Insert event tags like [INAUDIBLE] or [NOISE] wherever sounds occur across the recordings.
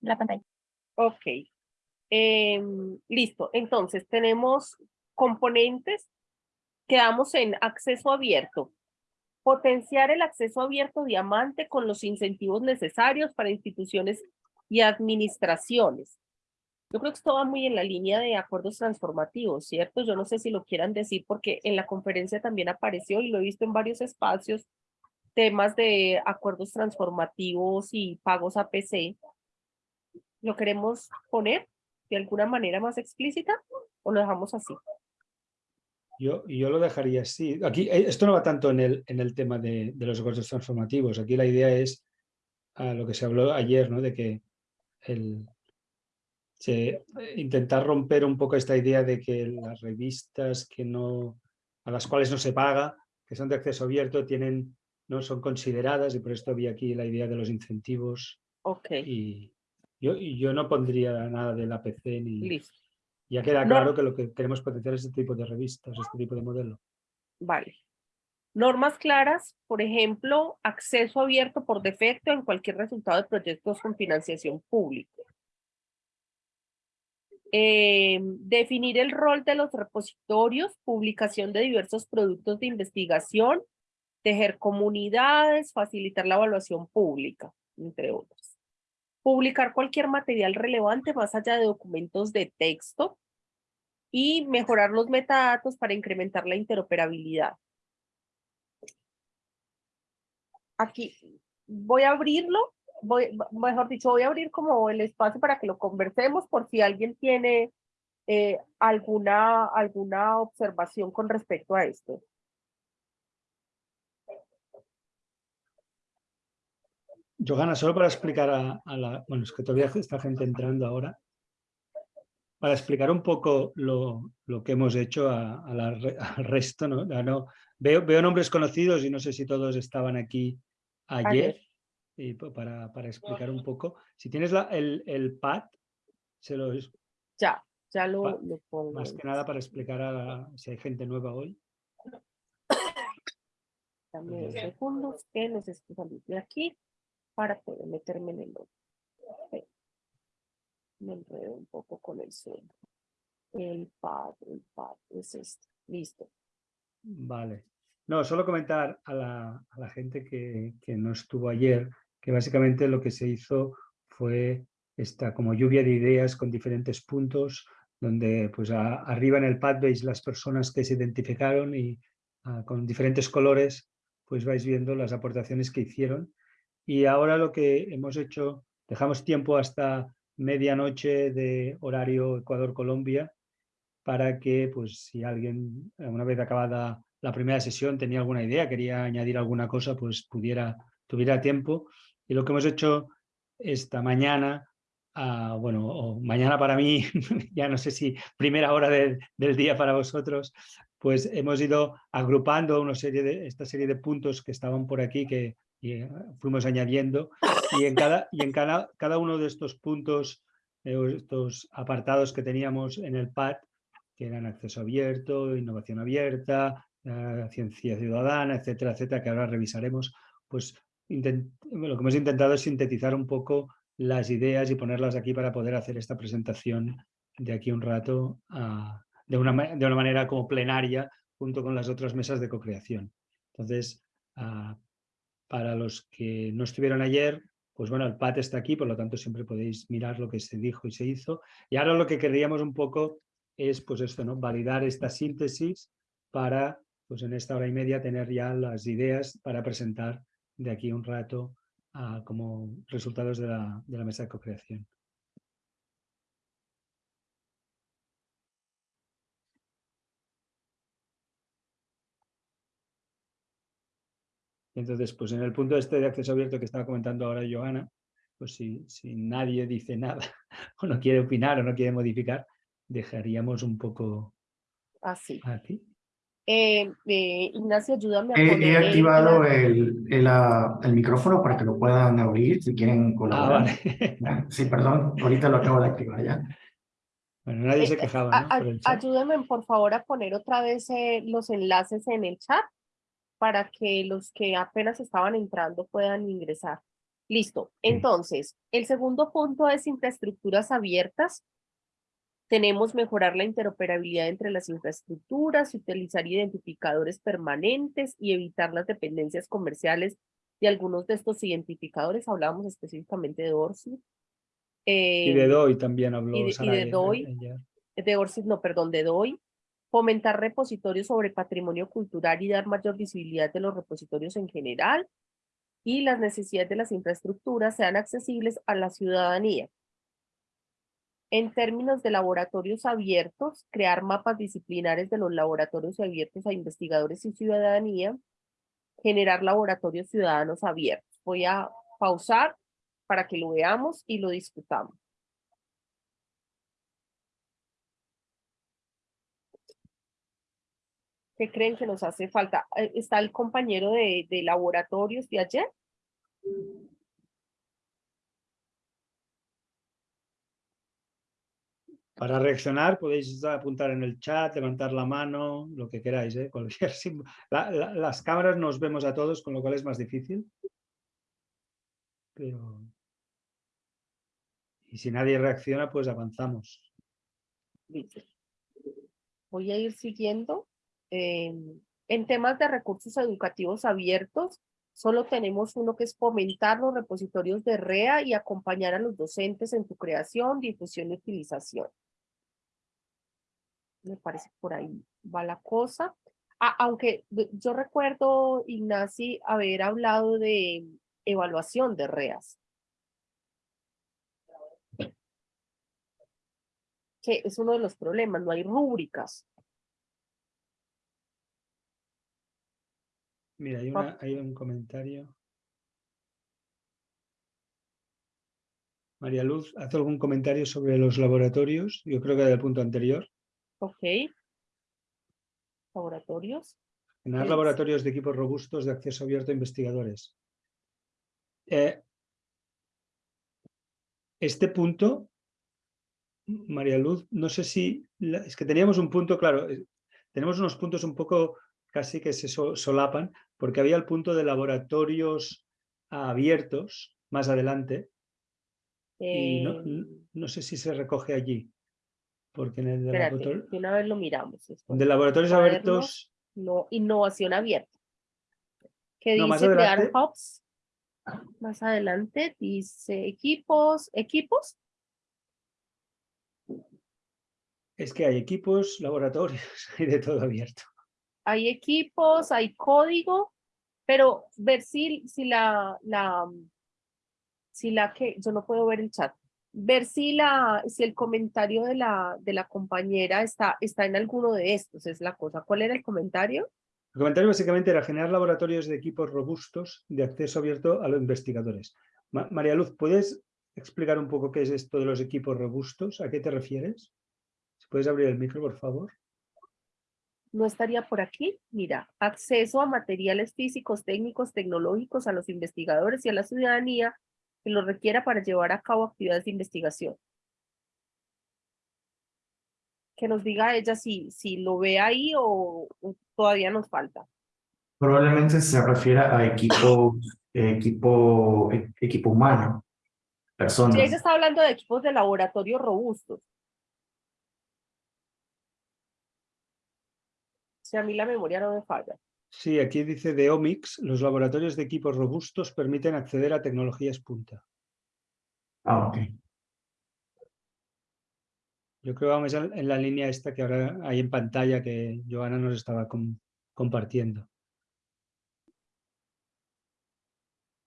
la pantalla. Ok. Em, listo. Entonces tenemos componentes. Quedamos en acceso abierto. Potenciar el acceso abierto diamante con los incentivos necesarios para instituciones y administraciones. Yo creo que esto va muy en la línea de acuerdos transformativos, ¿cierto? Yo no sé si lo quieran decir porque en la conferencia también apareció y lo he visto en varios espacios, temas de acuerdos transformativos y pagos APC. ¿Lo queremos poner de alguna manera más explícita o lo dejamos así? Yo, yo lo dejaría así. Aquí, eh, esto no va tanto en el, en el tema de, de los acuerdos transformativos. Aquí la idea es a lo que se habló ayer, ¿no? de que el, intentar romper un poco esta idea de que las revistas que no, a las cuales no se paga, que son de acceso abierto, tienen, no son consideradas y por esto había aquí la idea de los incentivos. Ok. Y yo, yo no pondría nada del APC ni... Listo. Ya queda claro que lo que queremos potenciar es este tipo de revistas, este tipo de modelo. Vale. Normas claras, por ejemplo, acceso abierto por defecto en cualquier resultado de proyectos con financiación pública. Eh, definir el rol de los repositorios, publicación de diversos productos de investigación, tejer comunidades, facilitar la evaluación pública, entre otros. Publicar cualquier material relevante más allá de documentos de texto y mejorar los metadatos para incrementar la interoperabilidad. Aquí voy a abrirlo voy, mejor dicho, voy a abrir como el espacio para que lo conversemos por si alguien tiene eh, alguna, alguna observación con respecto a esto. Johanna, solo para explicar a, la... Bueno, es que todavía está gente entrando ahora. Para explicar un poco lo, lo que hemos hecho a, al resto, ¿no? no veo, veo nombres conocidos y no sé si todos estaban aquí ayer y para, para, explicar un poco. Si tienes la, el, el pad, se lo... Ya, ya lo, lo pongo. Más que nada para explicar a, si hay gente nueva hoy. Dame segundos que necesito salir de aquí para poder meterme en el otro. Me enredo un poco con el suelo. El pad, el pad es este. Listo. Vale. No, solo comentar a la, a la gente que, que, no estuvo ayer que básicamente lo que se hizo fue esta como lluvia de ideas con diferentes puntos, donde pues arriba en el pad veis las personas que se identificaron y ah, con diferentes colores pues vais viendo las aportaciones que hicieron. Y ahora lo que hemos hecho, dejamos tiempo hasta medianoche de horario Ecuador-Colombia para que pues si alguien una vez acabada la primera sesión tenía alguna idea, quería añadir alguna cosa, pues pudiera, tuviera tiempo. Y lo que hemos hecho esta mañana, ah, bueno, mañana para mí, [LAUGHS] ya no sé si primera hora del día para vosotros, pues hemos ido agrupando una serie de, esta serie de puntos que estaban por aquí que eh, fuimos añadiendo y en cada, y en cada, cada uno de estos puntos, eh, estos apartados que teníamos en el PAD, que eran acceso abierto, innovación abierta, eh, ciencia ciudadana, etcétera, etcétera, que ahora revisaremos, pues lo que hemos intentado es sintetizar un poco las ideas y ponerlas aquí para poder hacer esta presentación de aquí un rato de, una, de una manera como plenaria junto con las otras mesas de co-creación. Entonces, ah, para los que no estuvieron ayer, pues bueno, el PAT está aquí, por lo tanto siempre podéis mirar lo que se dijo y se hizo. Y ahora lo que querríamos un poco es pues esto, ¿no? validar esta síntesis para pues en esta hora y media tener ya las ideas para presentar de aquí un rato como resultados de la, de la mesa de co-creación. Entonces, pues en el punto este de acceso abierto que estaba comentando ahora Johanna, pues si, si nadie dice nada [LAUGHS] o no quiere opinar o no quiere modificar, dejaríamos un poco así. Aquí. Eh, eh, Ignacio, ayúdame a poner... He activado el, el, ah, el, micrófono para que lo puedan abrir si quieren colaborar. Ah, sí, perdón, ahorita lo acabo de activar ya. Bueno, nadie se eh, quejaba, ¿no? ayúdenme, por favor, a poner otra vez los enlaces en el chat para que los que apenas estaban entrando puedan ingresar. Listo. Entonces, el segundo punto es infraestructuras abiertas. Tenemos mejorar la interoperabilidad entre las infraestructuras, utilizar identificadores permanentes y evitar las dependencias comerciales de algunos de estos identificadores. Hablábamos específicamente de ORCID. y de DOI también habló. Y de, y de DOI. De ORCID, no, perdón, de DOI. Fomentar repositorios sobre patrimonio cultural y dar mayor visibilidad de los repositorios en general y las necesidades de las infraestructuras sean accesibles a la ciudadanía. En términos de laboratorios abiertos, crear mapas disciplinares de los laboratorios abiertos a investigadores y ciudadanía, generar laboratorios ciudadanos abiertos. Voy a pausar para que lo veamos y lo discutamos. ¿Qué creen que nos hace falta? Eh, ¿Está el compañero de, de laboratorios de ayer? Para reaccionar podéis apuntar en el chat, levantar la mano, lo que queráis. ¿eh? Cualquier [LAUGHS] las cámaras nos vemos a todos, con lo cual es más difícil. Pero... Y si nadie reacciona, pues avanzamos. Voy a ir siguiendo. Em, en temas de recursos educativos abiertos, solo tenemos uno que es fomentar los repositorios de REA y acompañar a los docentes en su creación, difusión y utilización. Me parece por ahí va la cosa. Ah, aunque yo recuerdo, Ignasi, haber hablado de evaluación de REAS. Que es uno de los problemas, no hay rúbricas. Mira, hay, un comentario. María Luz, ¿hace algún comentario sobre los laboratorios? Yo creo que del punto anterior. Ok. Laboratorios. Generar laboratorios de equipos robustos de acceso abierto a investigadores. Eh, este punto, María Luz, no sé si... es que teníamos un punto, claro, eh, tenemos unos puntos un poco casi que se solapan, porque había el punto de laboratorios abiertos más adelante, y no, em. sé si se recoge allí. Porque en el de una vez lo miramos. De laboratorios abiertos... No, innovación abierta. ¿Qué dice crear hubs? Más adelante dice equipos, equipos. Es que hay equipos, laboratorios, [LAUGHS] hay de todo abierto hay equipos, hay código, pero ver si, si la, la, si la que, yo no puedo ver el chat, ver si, la, si el comentario de la, de la compañera está, está en alguno de estos, es la cosa. ¿Cuál era el comentario? El comentario básicamente era generar laboratorios de equipos robustos de acceso abierto a los investigadores. María Luz, ¿puedes explicar un poco qué es esto de los equipos robustos? ¿A qué te refieres? Si puedes abrir el micro, por favor no estaría por aquí. Mira, acceso a materiales físicos, técnicos, tecnológicos a los investigadores y a la ciudadanía que lo requiera para llevar a cabo actividades de investigación. Que nos diga ella si, si lo ve ahí o, todavía nos falta. Probablemente se refiera a equipo, equipo, equipo humano, personas. Sí, ella está hablando de equipos de laboratorio robustos. A mí la memoria no me falla. Sí, aquí dice de Omics, los laboratorios de equipos robustos permiten acceder a tecnologías punta. Ah, ok. Yo creo que vamos en la línea esta que ahora hay en pantalla que Joana nos estaba compartiendo.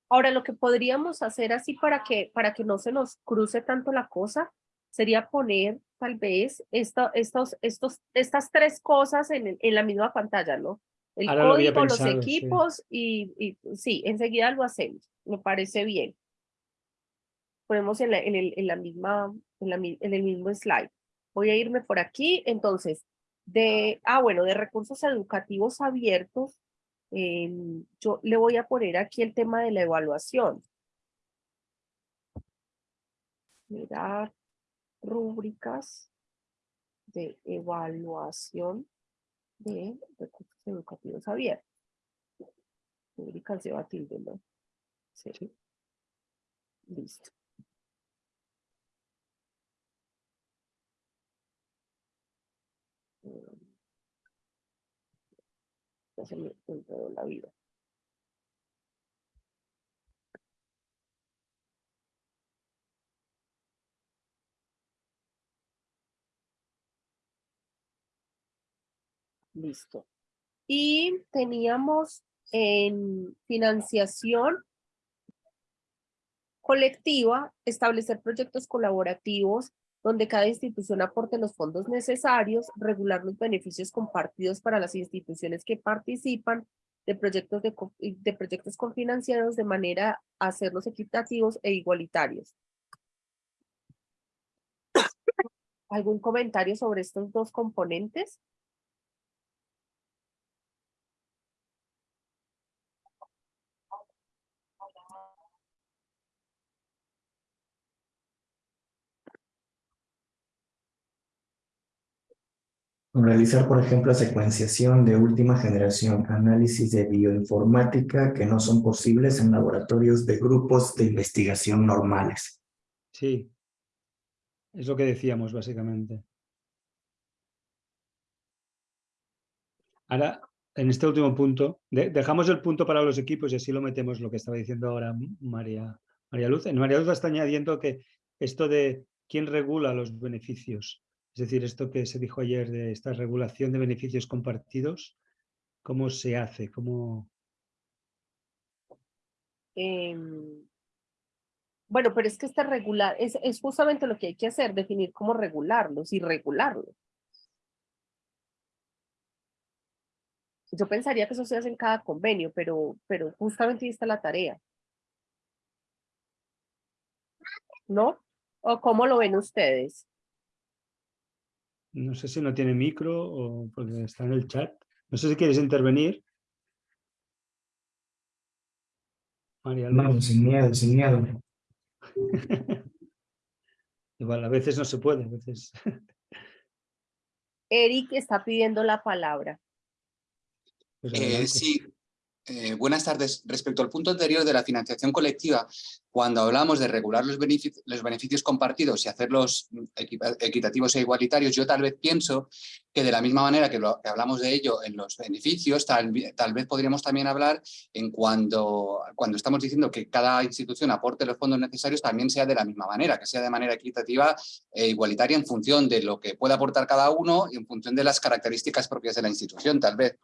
Ahora, lo que podríamos hacer así para que, para que no se nos cruce tanto la cosa, sería poner tal vez esto, estos, estos, estas tres cosas en, en la misma pantalla, ¿no? El código, los equipos y, y, sí, enseguida lo hacemos. Me parece bien. Ponemos en, la, en, el, en la misma, en, la, en el mismo slide. Voy a irme por aquí. Entonces, de, ah, bueno, de recursos educativos abiertos, em, yo le voy a poner aquí el tema de la evaluación. Mirar rúbricas de evaluación de recursos educativos abiertos. Rúbricas de tilde, ¿no? Sí. Listo. Ya se me enredó la vida. Listo. Y teníamos en financiación colectiva, establecer proyectos colaborativos donde cada institución aporte los fondos necesarios, regular los beneficios compartidos para las instituciones que participan de proyectos, de, proyectos confinanciados de manera a hacerlos equitativos e igualitarios. ¿Algún comentario sobre estos dos componentes? Realizar, por ejemplo, secuenciación de última generación, análisis de bioinformática que no son posibles en laboratorios de grupos de investigación normales. Sí, es lo que decíamos básicamente. Ahora, en este último punto, dejamos el punto para los equipos y así lo metemos lo que estaba diciendo ahora María, María Luz. En María Luz está añadiendo que esto de quién regula los beneficios es decir, esto que se dijo ayer de esta regulación de beneficios compartidos, ¿cómo se hace? ¿Cómo... Em, bueno, pero es que este regular, es, es justamente lo que hay que hacer, definir cómo regularlos y regularlos. Yo pensaría que eso se hace en cada convenio, pero, pero justamente ahí está la tarea. ¿No? ¿O cómo lo ven ustedes? No sé si no tiene micro o porque está en el chat. No sé si quieres intervenir. María No, sin miedo, sin miedo. [LAUGHS] Igual, a veces no se puede, a veces. [LAUGHS] Eric está pidiendo la palabra. Pues eh, sí, eh, buenas tardes. Respecto al punto anterior de la financiación colectiva, cuando hablamos de regular los beneficios, compartidos y hacerlos equitativos e igualitarios, yo tal vez pienso que de la misma manera que, hablamos de ello en los beneficios, tal, vez podríamos también hablar en cuando, cuando estamos diciendo que cada institución aporte los fondos necesarios, también sea de la misma manera, que sea de manera equitativa e igualitaria en función de lo que pueda aportar cada uno y en función de las características propias de la institución, tal vez.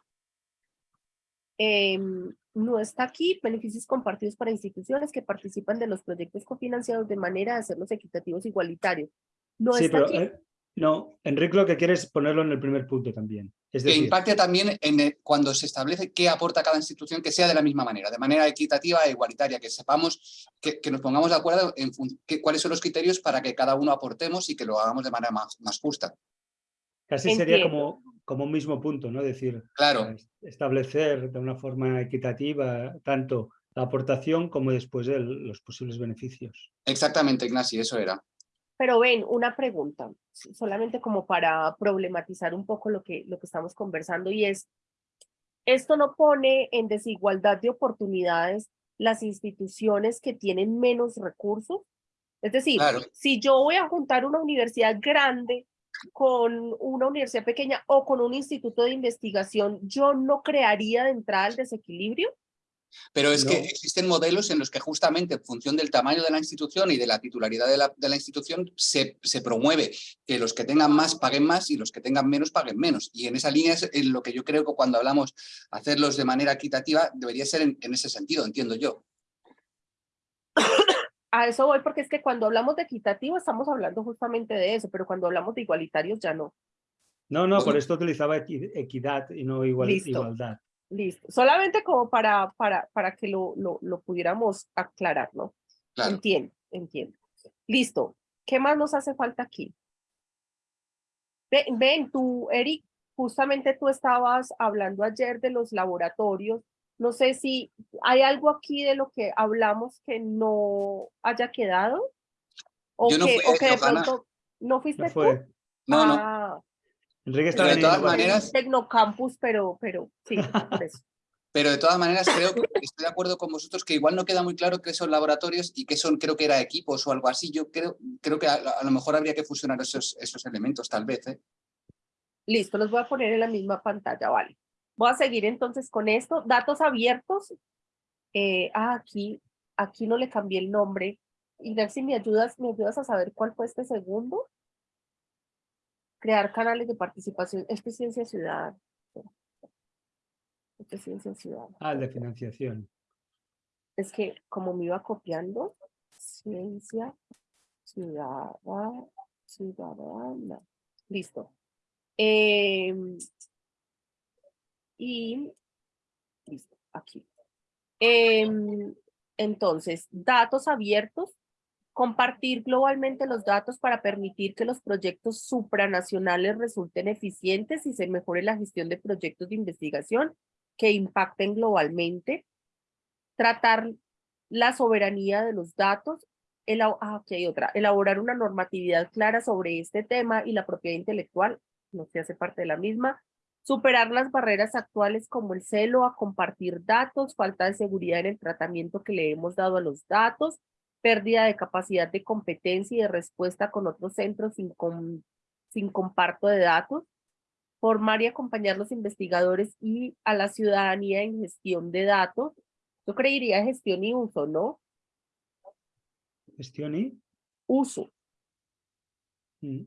Em, no está aquí, beneficios compartidos para instituciones que participan de los proyectos cofinanciados de manera de hacerlos equitativos igualitarios. No está aquí. Eh, no, Enrique lo que quiere es ponerlo en el primer punto también. Es que impacte también en cuando se establece qué aporta cada institución, que sea de la misma manera, de manera equitativa e igualitaria, que sepamos, que, nos pongamos de acuerdo en cuáles son los criterios para que cada uno aportemos y que lo hagamos de manera más, más justa. Casi sería como, como un mismo punto, ¿no? Es decir, claro. establecer de una forma equitativa tanto la aportación como después los posibles beneficios. Exactamente, Ignacio, eso era. Pero ven, una pregunta, solamente como para problematizar un poco lo que, lo que estamos conversando y es, ¿esto no pone en desigualdad de oportunidades las instituciones que tienen menos recursos? Es decir, si yo voy a juntar una universidad grande con una universidad pequeña o con un instituto de investigación, yo no crearía de entrada el desequilibrio? Pero es que existen modelos en los que justamente en función del tamaño de la institución y de la titularidad de la, de la institución se, se, promueve que los que tengan más paguen más y los que tengan menos paguen menos. Y en esa línea es en lo que yo creo que cuando hablamos hacerlos de manera equitativa debería ser en, en ese sentido, entiendo yo a eso voy porque es que cuando hablamos de equitativo estamos hablando justamente de eso, pero cuando hablamos de igualitarios ya no. No, no, por esto utilizaba equidad y no igualdad. Listo, solamente como para, para, para que lo, lo, lo pudiéramos aclarar, ¿no? Entiendo, entiendo. Listo, ¿qué más nos hace falta aquí? Ven, ven, tú, Eric, justamente tú estabas hablando ayer de los laboratorios no sé si hay algo aquí de lo que hablamos que no haya quedado. O que, de pronto no fuiste tú. No, no. Ah. Enrique está de todas maneras. Tecnocampus, pero, pero sí, por eso. [LAUGHS] pero de todas maneras creo que estoy de acuerdo con vosotros que igual no queda muy claro qué son laboratorios y qué son, creo que era equipos o algo así. Yo creo, creo que a, lo mejor habría que fusionar esos, esos elementos, tal vez. ¿eh? Listo, los voy a poner en la misma pantalla, vale. Voy a seguir entonces con esto. Datos abiertos. Eh, ah, aquí, aquí no le cambié el nombre. Y si me ayudas, me ayudas a saber cuál fue este segundo. Crear canales de participación. Esto es ciencia ciudadana. Esto es ciencia ciudadana. Ah, de financiación. Es que como me iba copiando, ciencia ciudadana, ciudadana. Listo. Em, y listo, aquí. Em, entonces, datos abiertos, compartir globalmente los datos para permitir que los proyectos supranacionales resulten eficientes y se mejore la gestión de proyectos de investigación que impacten globalmente, tratar la soberanía de los datos, ah, aquí hay otra, elaborar una normatividad clara sobre este tema y la propiedad intelectual, no se hace parte de la misma, superar las barreras actuales como el celo a compartir datos, falta de seguridad en el tratamiento que le hemos dado a los datos, pérdida de capacidad de competencia y de respuesta con otros centros sin, sin comparto de datos, formar y acompañar a los investigadores y a la ciudadanía en gestión de datos. Yo creería gestión y uso, ¿no? Gestión y uso. Mm.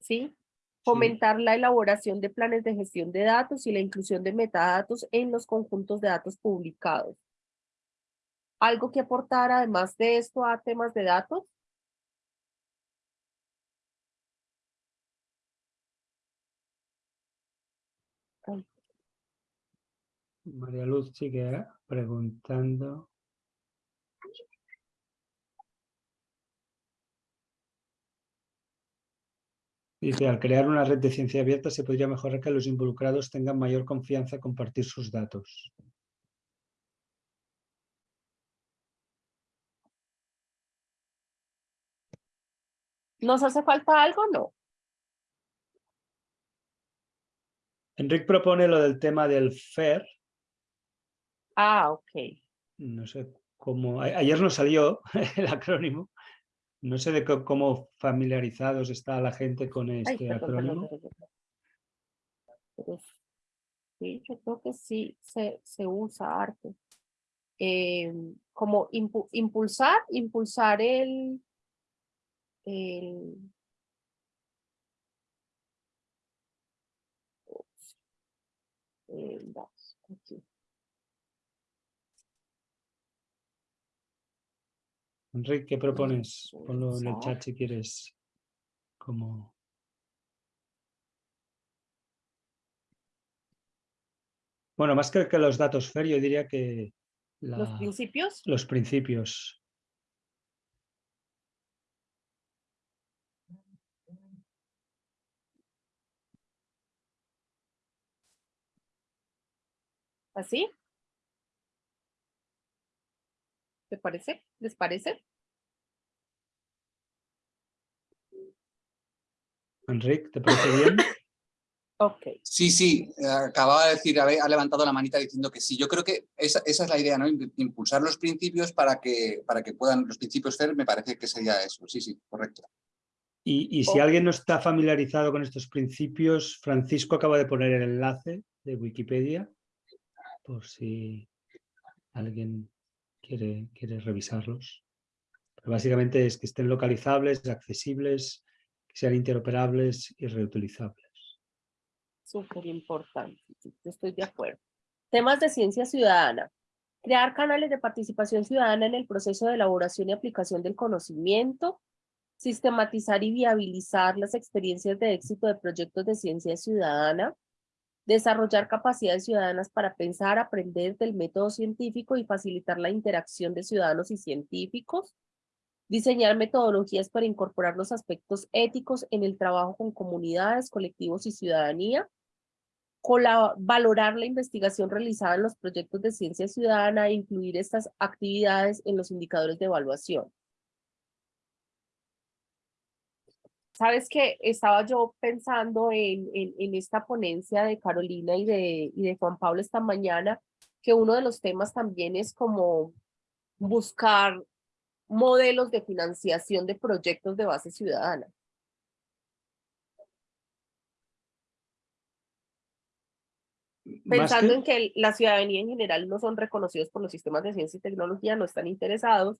¿Sí? Fomentar la elaboración de planes de gestión de datos y la inclusión de metadatos en los conjuntos de datos publicados. ¿Algo que aportar además de esto a temas de datos? María Luz sigue preguntando. Dice, al crear una red de ciencia abierta se podría mejorar que los involucrados tengan mayor confianza en compartir sus datos. ¿Nos hace falta algo no? Enrique propone lo del tema del FAIR. Ah, ok. No sé cómo... Ayer nos salió [LAUGHS] el acrónimo. No sé de cómo familiarizados está la gente con este acrónimo. sí, yo creo que sí se, se usa arte. Em, como impulsar, impulsar el, el Enrique, ¿qué propones? Ponlo en el chat si quieres. Como... Bueno, más que, que los datos FER, yo diría que... ¿Los principios? Los principios. ¿Así? ¿Te parece? ¿Les parece? Enrique, ¿te parece bien? [LAUGHS] ok. Sí, sí, acababa de decir, ha levantado la manita diciendo que sí. Yo creo que esa, es la idea, ¿no? Impulsar los principios para que, para que puedan, los principios ser, me parece que sería eso. Sí, sí, correcto. Y, si alguien no está familiarizado con estos principios, Francisco acaba de poner el enlace de Wikipedia, por si alguien quiere, revisarlos. Pero básicamente es que estén localizables, accesibles, que sean interoperables y reutilizables. Súper importante, estoy de acuerdo. Temas de ciencia ciudadana. Crear canales de participación ciudadana en el proceso de elaboración y aplicación del conocimiento. Sistematizar y viabilizar las experiencias de éxito de proyectos de ciencia ciudadana desarrollar capacidades ciudadanas para pensar, aprender del método científico y facilitar la interacción de ciudadanos y científicos, diseñar metodologías para incorporar los aspectos éticos en el trabajo con comunidades, colectivos y ciudadanía, valorar la investigación realizada en los proyectos de ciencia ciudadana e incluir estas actividades en los indicadores de evaluación. Sabes que estaba yo pensando en, en, esta ponencia de Carolina y de, y de Juan Pablo esta mañana que uno de los temas también es como buscar modelos de financiación de proyectos de base ciudadana. Pensando en que la ciudadanía en general no son reconocidos por los sistemas de ciencia y tecnología, no están interesados,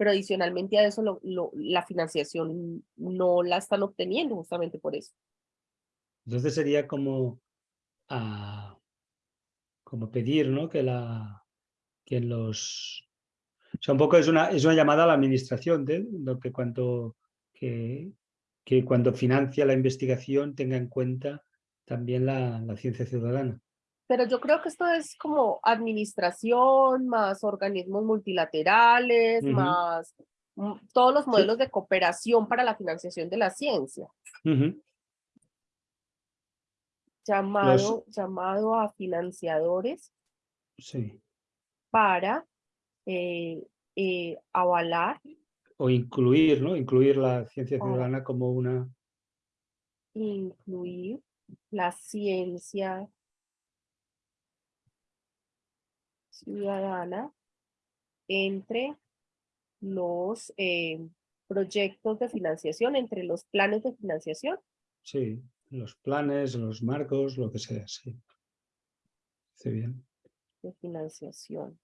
pero adicionalmente a eso la financiación no la están obteniendo justamente por eso. Entonces sería como, ah, como pedir ¿no? que, la, que los... O sea, un poco es una, es una llamada a la administración, de que cuando, que, que cuando financia la investigación tenga en cuenta también la ciencia ciudadana pero yo creo que esto es como administración, más organismos multilaterales, más mm, todos los modelos de cooperación para la financiación de la ciencia. llamado, llamado a financiadores sí. para eh, eh, avalar. O incluir, ¿no? Incluir la ciencia ciudadana como una... Incluir la ciencia ciudadana entre los eh, proyectos de financiación, entre los planes de financiación. Sí, los planes, los marcos, lo que sea, sí. Está bien. De financiación.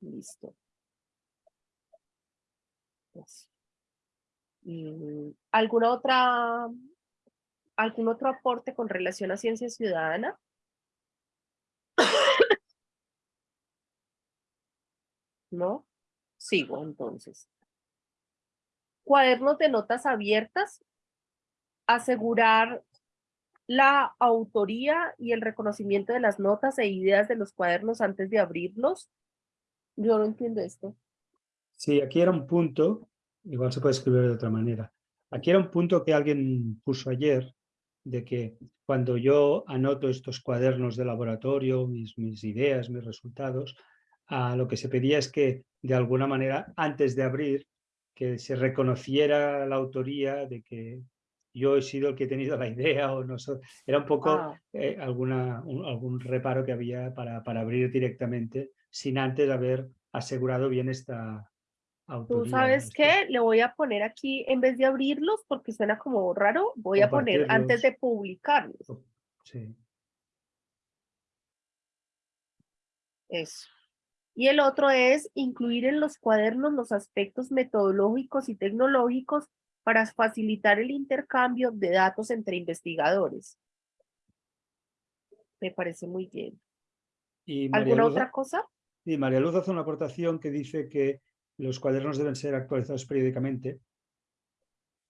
Listo. ¿Alguna otra, algún otro aporte con relación a ciencia ciudadana? ¿No? Sigo entonces. Cuadernos de notas abiertas, asegurar la autoría y el reconocimiento de las notas e ideas de los cuadernos antes de abrirlos. Yo no entiendo esto. Sí, aquí era un punto, igual se puede escribir de otra manera. Aquí era un punto que alguien puso ayer, de que cuando yo anoto estos cuadernos de laboratorio, mis, mis ideas, mis resultados, lo que se pedía es que de alguna manera antes de abrir que se reconociera la autoría de que yo he sido el que he tenido la idea o no era un poco ah. eh, alguna, algún reparo que había para, para abrir directamente sin antes haber asegurado bien esta autoría. ¿Tú sabes qué? Le voy a poner aquí, en vez de abrirlos, porque suena como raro, voy a poner antes de publicarlos. Sí. Eso. Y el otro es incluir en los cuadernos los aspectos metodológicos y tecnológicos para facilitar el intercambio de datos entre investigadores. Me parece muy bien. ¿Alguna otra cosa? Sí, María Luz hace una aportación que dice que los cuadernos deben ser actualizados periódicamente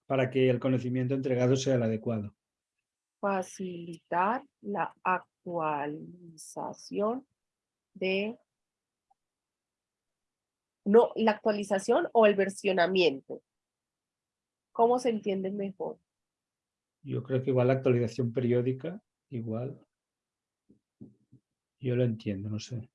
para que el conocimiento entregado sea el adecuado. Facilitar la actualización de no, la actualización o el versionamiento. ¿Cómo se entiende mejor? Yo creo que igual la actualización periódica, igual. Yo lo entiendo, no sé.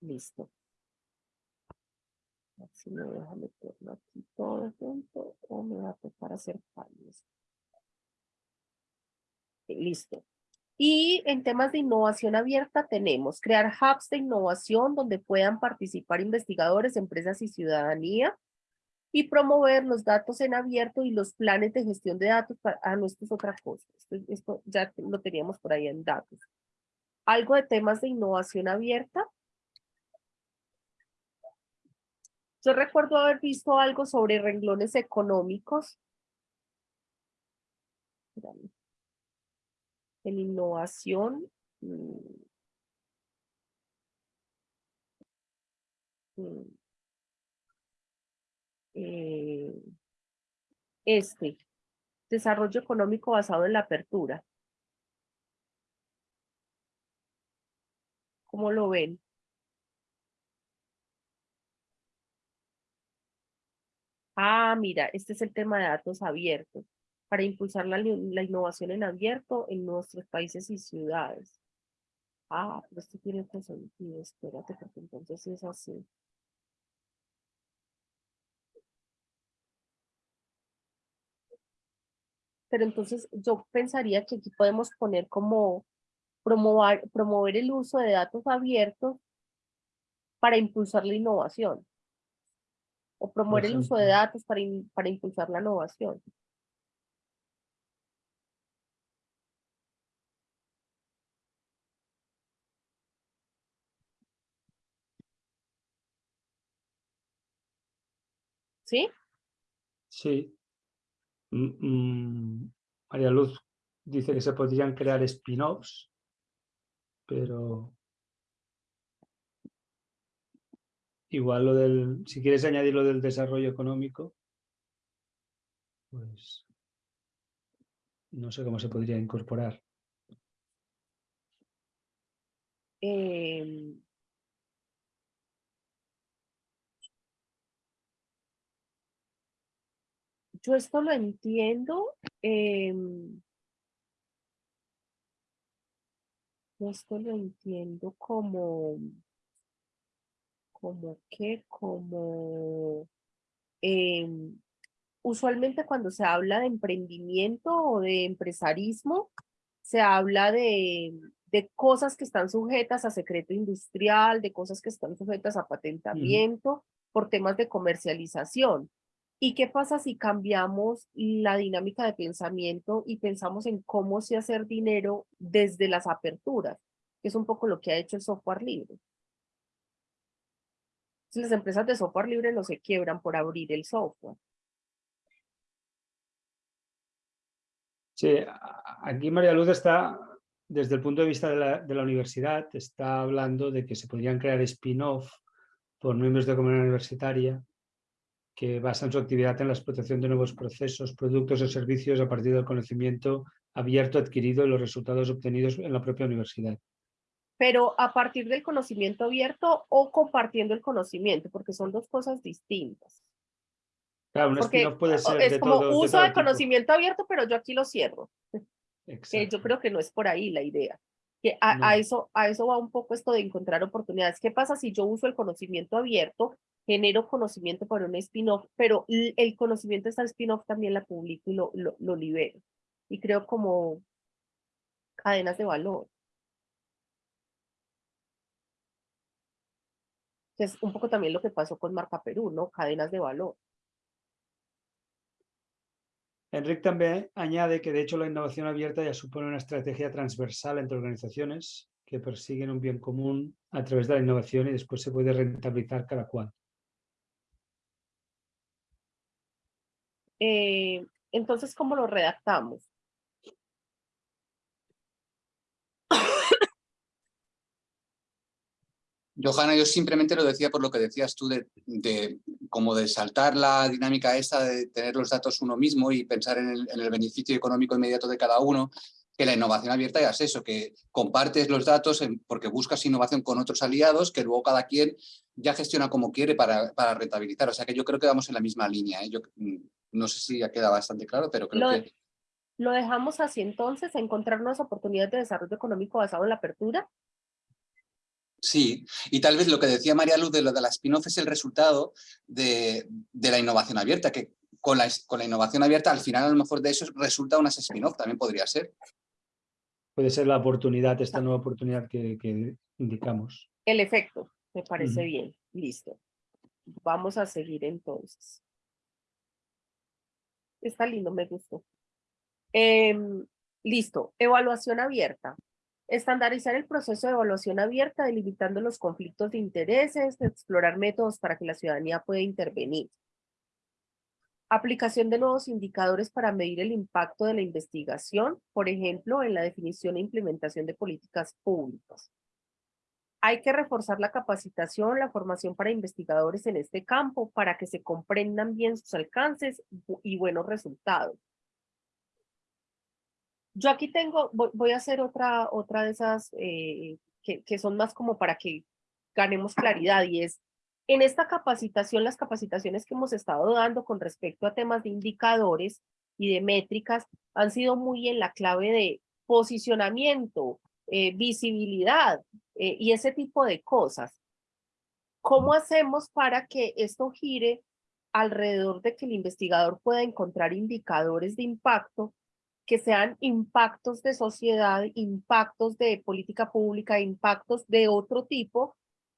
Listo. Si me deja meterlo aquí todo junto o me va a tocar hacer cambios. Listo. Y en temas de innovación abierta tenemos crear hubs de innovación donde puedan participar investigadores, empresas y ciudadanía y promover los datos en abierto y los planes de gestión de datos. Para, ah, no, esto es otra cosa. Esto, esto ya lo teníamos por ahí en datos. Algo de temas de innovación abierta Yo recuerdo haber visto algo sobre renglones económicos. En innovación. Mm, mm, eh, este, desarrollo económico basado en la apertura. ¿Cómo lo ven? Ah, mira, este es el tema de datos abiertos para impulsar la, innovación en abierto en nuestros países y ciudades. Ah, pero esto tiene otro sentido, espérate, porque entonces es así. Pero entonces yo pensaría que aquí podemos poner como promover, promover el uso de datos abiertos para impulsar la innovación. O promover el uso de datos para, para impulsar la innovación. ¿Sí? Sí. Mm, mm, María Luz dice que se podrían crear spin-offs, pero igual lo del, si quieres añadir lo del desarrollo económico, pues no sé cómo se podría incorporar. Eh, yo esto lo entiendo. Em, esto lo entiendo como, como que, como, em, usualmente cuando se habla de emprendimiento o de empresarismo, se habla de, de cosas que están sujetas a secreto industrial, de cosas que están sujetas a patentamiento por temas de comercialización. ¿Y qué pasa si cambiamos la dinámica de pensamiento y pensamos en cómo se hacer dinero desde las aperturas? Que es un poco lo que ha hecho el software libre. Las empresas de software libre no se quiebran por abrir el software. Sí, aquí María Luz está, desde el punto de vista de la, universidad, está hablando de que se podrían crear spin-off por miembros de comunidad universitaria que basan su actividad en la explotación de nuevos procesos, productos o servicios a partir del conocimiento abierto adquirido y los resultados obtenidos en la propia universidad. Pero a partir del conocimiento abierto o compartiendo el conocimiento, porque son dos cosas distintas. Claro, un spin-off puede ser es de como todo, uso de conocimiento abierto, pero yo aquí lo cierro. Exacto. yo creo que no es por ahí la idea. Que a, eso, a eso va un poco esto de encontrar oportunidades. ¿Qué pasa si yo uso el conocimiento abierto, genero conocimiento para un spin-off, pero el conocimiento de esta spin-off también la publico y lo, lo, lo libero? Y creo como cadenas de valor. Que es un poco también lo que pasó con Marca Perú, ¿no? Cadenas de valor. Enric también añade que de hecho la innovación abierta ya supone una estrategia transversal entre organizaciones que persiguen un bien común a través de la innovación y después se puede rentabilizar cada cual. Eh, entonces, ¿cómo lo redactamos? Johanna, yo simplemente lo decía por lo que decías tú de, de como de saltar la dinámica esta de tener los datos uno mismo y pensar en el, en el beneficio económico inmediato de cada uno, que la innovación abierta ya es eso, que compartes los datos en- porque buscas innovación con otros aliados que luego cada quien ya gestiona como quiere para, para rentabilizar. O sea que yo creo que vamos en la misma línea. ¿eh? Yo mm, no sé si ya queda bastante claro, pero creo Lo, que lo dejamos así entonces, encontrar nuevas oportunidades de desarrollo económico basado en la apertura. Sí, y tal vez lo que decía María Luz de lo de la spin-off es el resultado de, de la innovación abierta, que con la, con la innovación abierta al final a lo mejor de eso resulta unas spin-off, también podría ser. Puede ser la oportunidad, esta nueva oportunidad que, que indicamos. El efecto, me parece bien. Listo. Vamos a seguir entonces. Está lindo, me gustó. Em, listo. Evaluación abierta. Estandarizar el proceso de evaluación abierta, delimitando los conflictos de intereses, explorar métodos para que la ciudadanía pueda intervenir. Aplicación de nuevos indicadores para medir el impacto de la investigación, por ejemplo, en la definición e implementación de políticas públicas. Hay que reforzar la capacitación, la formación para investigadores en este campo para que se comprendan bien sus alcances y buenos resultados. Yo aquí tengo, voy, voy a hacer otra, otra de esas eh, que, que son más como para que ganemos claridad y es, en esta capacitación, las capacitaciones que hemos estado dando con respecto a temas de indicadores y de métricas han sido muy en la clave de posicionamiento, eh, visibilidad eh, y ese tipo de cosas. ¿Cómo hacemos para que esto gire alrededor de que el investigador pueda encontrar indicadores de impacto que sean impactos de sociedad, impactos de política pública, impactos de otro tipo,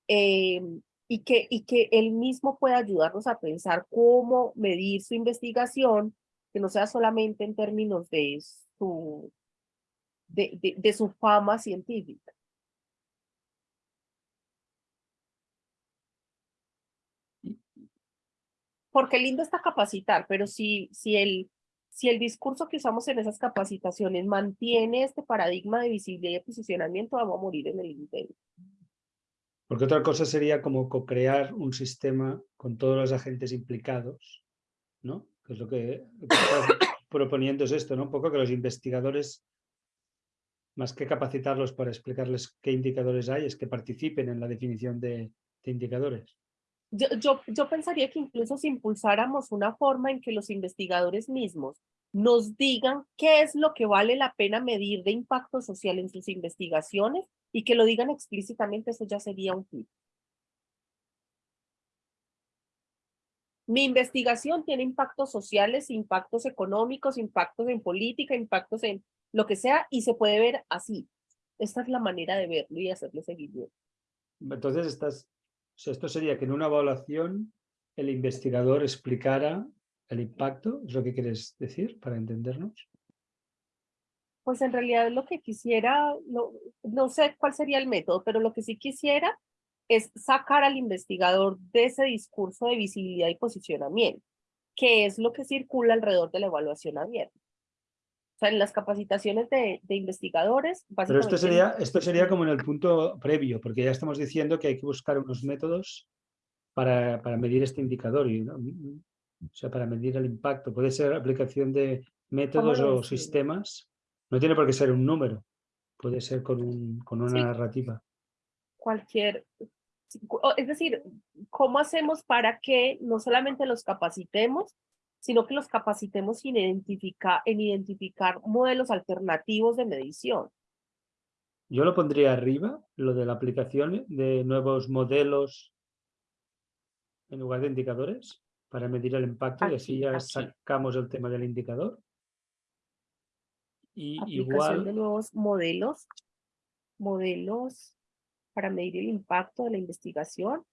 eh, y, que, y que él mismo pueda ayudarnos a pensar cómo medir su investigación, que no sea solamente en términos de su, de, de, de su fama científica. Porque lindo está capacitar, pero si, si el si el discurso que usamos en esas capacitaciones mantiene este paradigma de visibilidad y posicionamiento, vamos a morir en el intento. Porque otra cosa sería como co-crear un sistema con todos los agentes implicados, ¿no? Que es lo que, [COUGHS] proponiendo es esto, ¿no? Un poco que los investigadores, más que capacitarlos para explicarles qué indicadores hay, es que participen en la definición de indicadores. Yo, yo, pensaría que incluso si impulsáramos una forma en que los investigadores mismos nos digan qué es lo que vale la pena medir de impacto social en sus investigaciones y que lo digan explícitamente, eso ya sería un hit. Mi investigación tiene impactos sociales, impactos económicos, impactos en política, impactos en lo que sea, y se puede ver así. Esta es la manera de verlo y hacerle seguimiento. Entonces estás esto sería que en una evaluación el investigador explicara el impacto, ¿es lo que quieres decir para entendernos? Pues en realidad lo que quisiera, no, no sé cuál sería el método, pero lo que sí quisiera es sacar al investigador de ese discurso de visibilidad y posicionamiento, que es lo que circula alrededor de la evaluación abierta. Sea, en las capacitaciones de, de investigadores... Pero esto sería, esto sería como en el punto previo, porque ya estamos diciendo que hay que buscar unos métodos para, para medir este indicador, y, ¿no? o sea, para medir el impacto. Puede ser aplicación de métodos o sistemas, no tiene por qué ser un número, puede ser con, un, con una narrativa. Cualquier, es decir, ¿cómo hacemos para que no solamente los capacitemos, sino que los capacitemos en identificar, en identificar modelos alternativos de medición. Yo lo pondría arriba, lo de la aplicación de nuevos modelos en lugar de indicadores para medir el impacto y así ya sacamos el tema del indicador. Y igual... de nuevos modelos, modelos para medir el impacto de la investigación.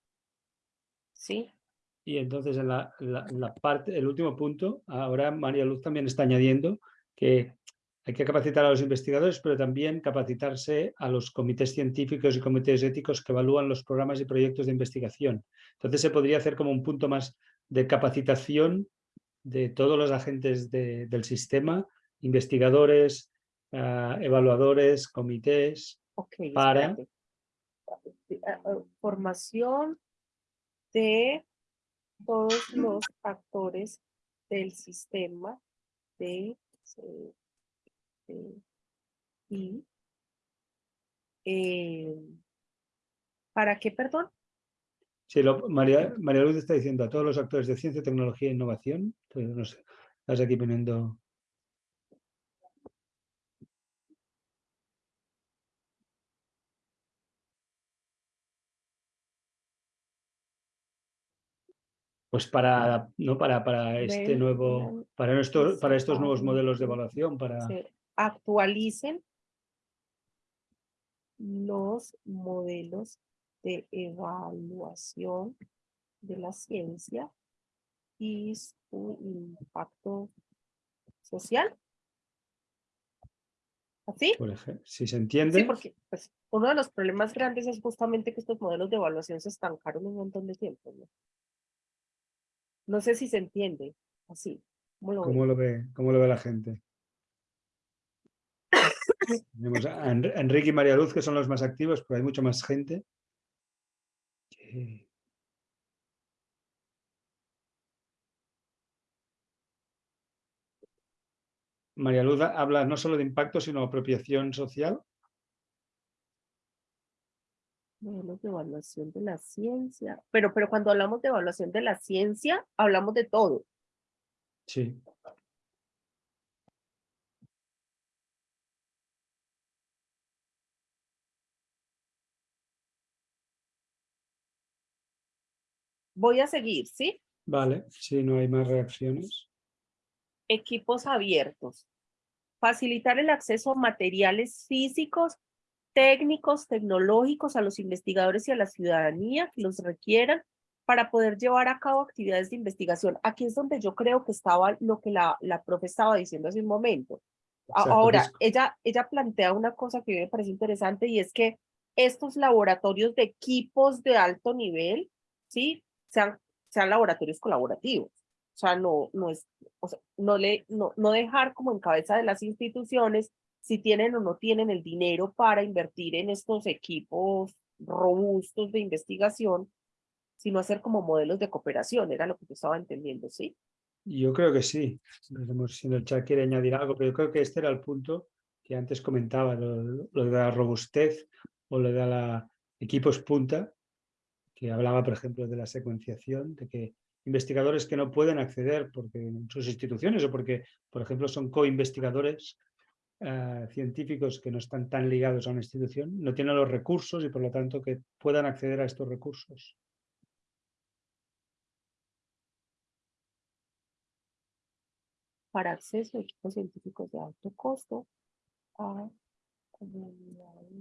Sí. Y entonces en la, la, parte, el último punto, ahora María Luz también está añadiendo que hay que capacitar a los investigadores, pero también capacitarse a los comités científicos y comités éticos que evalúan los programas y proyectos de investigación. Entonces se podría hacer como un punto más de capacitación de todos los agentes del sistema, investigadores, ah, evaluadores, comités, para... Formación de todos los actores del sistema de, y eh, ¿para qué, perdón? Sí, lo, María, María Luz está diciendo a todos los actores de ciencia, tecnología e innovación. Entonces, no sé, estás aquí poniendo pues para, ¿no? para, para este nuevo, para, nuestro, para estos nuevos modelos de evaluación, para... actualicen los modelos de evaluación de la ciencia y su impacto social. ¿Así? Por ejemplo, si se entiende. Sí, porque pues, uno de los problemas grandes es justamente que estos modelos de evaluación se estancaron un montón de tiempo. ¿no? No sé si se entiende así. ¿Cómo lo, ve? ¿Cómo lo ve la gente? Tenemos a Enrique y María Luz, que son los más activos, pero hay mucha más gente. María Luz habla no solo de impacto, sino de apropiación social modelos de evaluación de la ciencia. Pero, pero cuando hablamos de evaluación de la ciencia, hablamos de todo. Sí. Voy a seguir, ¿sí? Vale, si no hay más reacciones. Equipos abiertos. Facilitar el acceso a materiales físicos técnicos, tecnológicos a los investigadores y a la ciudadanía que los requieran para poder llevar a cabo actividades de investigación. Aquí es donde yo creo que estaba lo que la, la profe estaba diciendo hace un momento. Ahora, ella, ella plantea una cosa que me parece interesante y es que estos laboratorios de equipos de alto nivel, ¿sí? Sean, sean laboratorios colaborativos. O sea, no, no, es, o sea, no, le, no, no dejar como en cabeza de las instituciones si tienen o no tienen el dinero para invertir en estos equipos robustos de investigación, sino hacer como modelos de cooperación, era lo que yo estaba entendiendo, ¿sí? Yo creo que sí. Si el chat quiere añadir algo, pero yo creo que este era el punto que antes comentaba, lo, de la robustez o lo de la equipos punta, que hablaba, por ejemplo, de la secuenciación, de que investigadores que no pueden acceder porque en sus instituciones o porque, por ejemplo, son co-investigadores eh, científicos que no están tan ligados a una institución, no tienen los recursos y por lo tanto que puedan acceder a estos recursos. para acceso a equipos científicos de alto costo.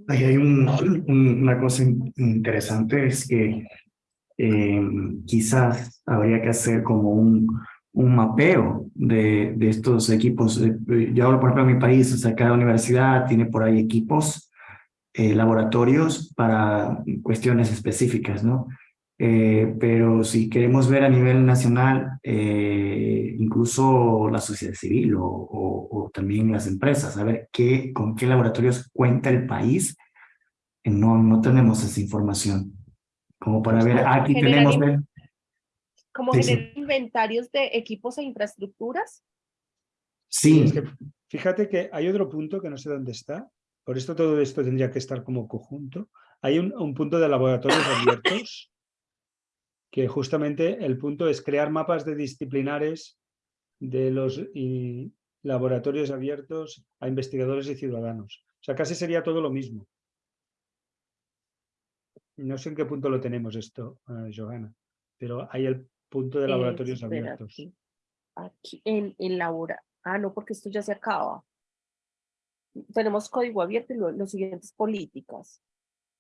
Ahí hay una cosa interesante, es que eh, quizás habría que hacer como un, un mapeo de, de estos equipos. Eh, yo hablo, por ejemplo, en mi país, o sea, cada universidad tiene por ahí equipos, eh, laboratorios para cuestiones específicas, ¿no? Eh, pero si queremos ver a nivel nacional, eh, incluso la sociedad civil o, o, también las empresas, a ver qué, con qué laboratorios cuenta el país, eh, no, no tenemos esa información. Como para ver, aquí tenemos... ¿Como generar inventarios de equipos e infraestructuras? Sí. fíjate que hay otro punto que no sé dónde está, por esto todo esto tendría que estar como conjunto. Hay un, un punto de laboratorios [LAUGHS] abiertos que justamente el punto es crear mapas de disciplinares de los laboratorios abiertos a investigadores y ciudadanos. O sea, casi sería todo lo mismo. No sé en qué punto lo tenemos esto, uh, Johanna, pero hay el punto de laboratorios abiertos. Aquí, en, en labora. Ah, no, porque esto ya se acaba. Tenemos código abierto y lo, los siguientes políticas.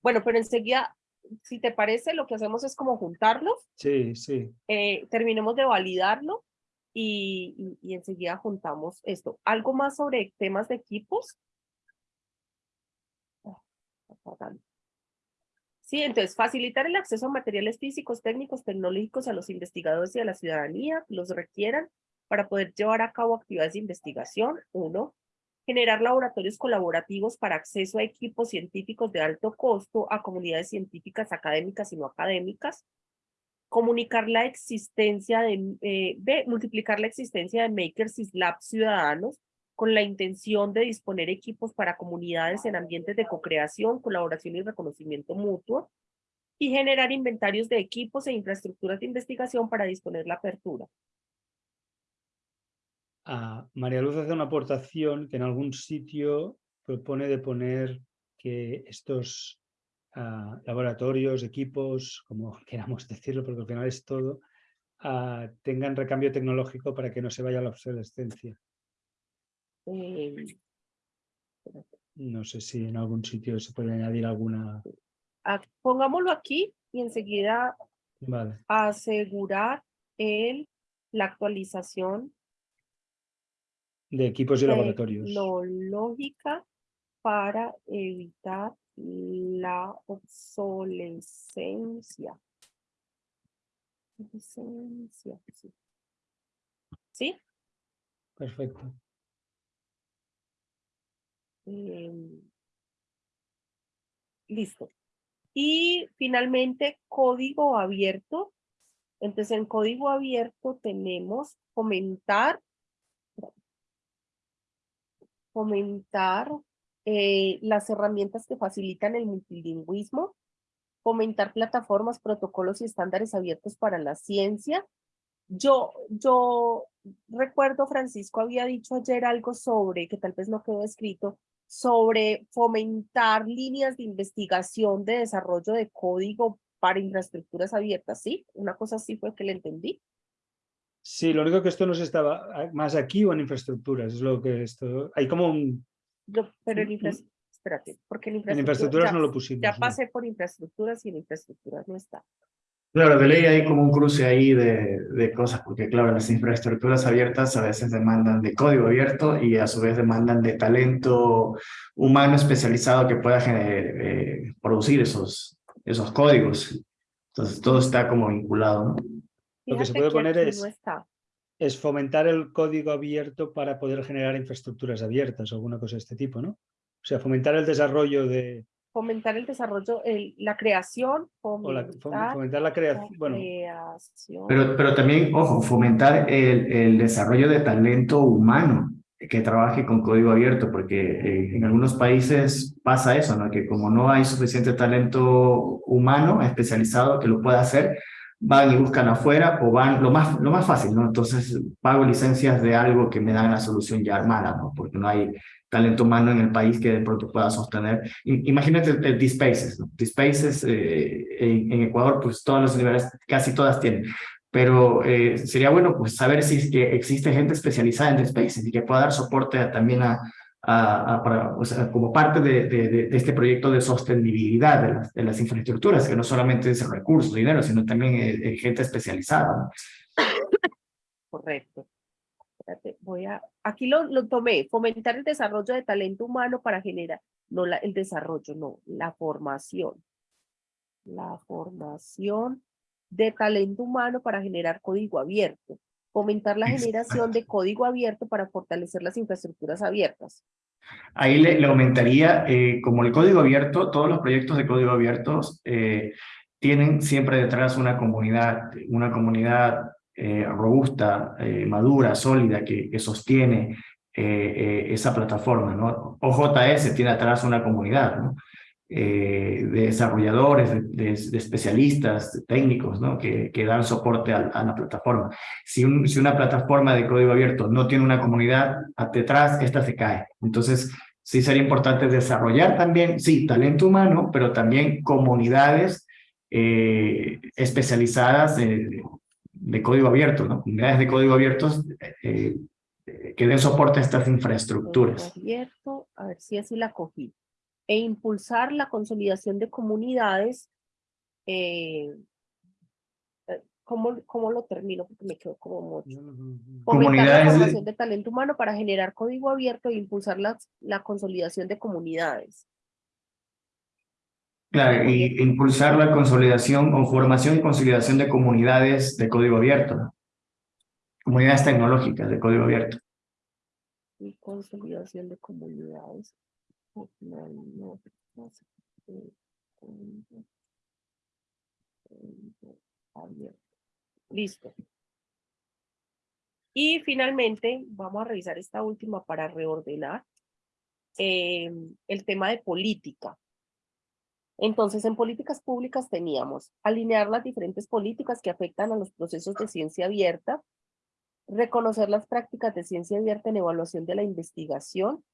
Bueno, pero enseguida si te parece, lo que hacemos es como juntarlos. Sí, sí. Eh, terminemos de validarlo y, y, enseguida juntamos esto. ¿Algo más sobre temas de equipos? Sí, entonces, facilitar el acceso a materiales físicos, técnicos, tecnológicos a los investigadores y a la ciudadanía, los requieran para poder llevar a cabo actividades de investigación, uno. Generar laboratorios colaborativos para acceso a equipos científicos de alto costo a comunidades científicas académicas y no académicas, comunicar la existencia de, eh, multiplicar la existencia de makers y labs ciudadanos con la intención de disponer equipos para comunidades en ambientes de co-creación, colaboración y reconocimiento mutuo, y generar inventarios de equipos e infraestructuras de investigación para disponer la apertura. María Luz hace una aportación que en algún sitio propone de poner que estos ah, laboratorios, equipos, como [LAUGHS] queramos decirlo, porque al final es todo, ah, tengan recambio tecnológico para que no se vaya a la obsolescencia. Em, no sé si en algún sitio se puede añadir alguna... Ah, pongámoslo aquí y enseguida vale. asegurar el, la actualización de equipos y laboratorios. Tecnológica para evitar la obsolescencia. Obsolescencia, sí. ¿Sí? Perfecto. Em, listo. Y finalmente, código abierto. Entonces, en código abierto tenemos comentar fomentar eh, las herramientas que facilitan el multilingüismo, fomentar plataformas, protocolos y estándares abiertos para la ciencia. Yo, yo recuerdo, Francisco había dicho ayer algo sobre, que tal vez no quedó escrito, sobre fomentar líneas de investigación de desarrollo de código para infraestructuras abiertas, ¿sí? Una cosa así fue que le entendí. Sí, lo único que esto no se estaba ah, más aquí o en infraestructuras, es lo que esto... Hay como un... pero en infraestructuras, espérate, porque en infraestructuras, no lo pusimos. Ya pasé por infraestructuras y en infraestructuras no está. Claro, de ley hay como un cruce ahí de, de, cosas, porque claro, las infraestructuras abiertas a veces demandan de código abierto y a su vez demandan de talento humano especializado que pueda eh, producir esos, esos códigos. Entonces todo está como vinculado, ¿no? Lo que se puede poner es, es fomentar el código abierto para poder generar infraestructuras abiertas o alguna cosa de este tipo, ¿no? O sea, fomentar el desarrollo de... Fomentar el desarrollo, la creación, fomentar, la, creación, bueno. Pero, pero también, ojo, fomentar el, el desarrollo de talento humano que trabaje con código abierto, porque eh, en algunos países pasa eso, ¿no? que como no hay suficiente talento humano especializado que lo pueda hacer, van y buscan afuera o van lo más, lo más fácil, ¿no? Entonces pago licencias de algo que me dan la solución ya armada, ¿no? Porque no hay talento humano en el país que de pronto pueda sostener. Imagínate el, D-Spaces, ¿no? D-Spaces eh, en, Ecuador, pues todas las universidades, casi todas tienen. Pero eh, sería bueno pues saber si es que existe gente especializada en D-Spaces y que pueda dar soporte también a, para, o sea, como parte de, de, este proyecto de sostenibilidad de las, de las, infraestructuras, que no solamente es recursos, dinero, sino también gente especializada. Correcto. voy a, aquí lo, lo, tomé, fomentar el desarrollo de talento humano para generar, no la, el desarrollo, no, la formación. La formación de talento humano para generar código abierto fomentar la generación de código abierto para fortalecer las infraestructuras abiertas. Ahí le, aumentaría, eh, como el código abierto, todos los proyectos de código abierto eh, tienen siempre detrás una comunidad, una comunidad eh, robusta, madura, sólida, que, que sostiene esa plataforma. ¿no? OJS tiene atrás una comunidad, ¿no? Eh, de desarrolladores, de, especialistas, técnicos, ¿no? que, dan soporte a, la plataforma. Si, una plataforma de código abierto no tiene una comunidad detrás, esta se cae. Entonces, sí sería importante desarrollar también, sí, talento humano, pero también comunidades eh, especializadas de, de, código abierto, ¿no? comunidades de código abierto eh, que den soporte a estas infraestructuras. Abierto, a ver si así la cogí e impulsar la consolidación de comunidades. Eh, eh, ¿cómo, ¿Cómo lo termino? Porque me quedo como mucho. Fomentar la formación de... talento humano para generar código abierto e impulsar la, la consolidación de comunidades. Claro, y impulsar la consolidación o formación y consolidación de comunidades de código abierto. Comunidades tecnológicas de código abierto. Y consolidación de comunidades Listo. Y finalmente vamos a revisar esta última para reordenar em, el tema de política. Entonces, en políticas públicas teníamos alinear las diferentes políticas que afectan a los procesos de ciencia abierta, reconocer las prácticas de ciencia abierta en evaluación de la investigación,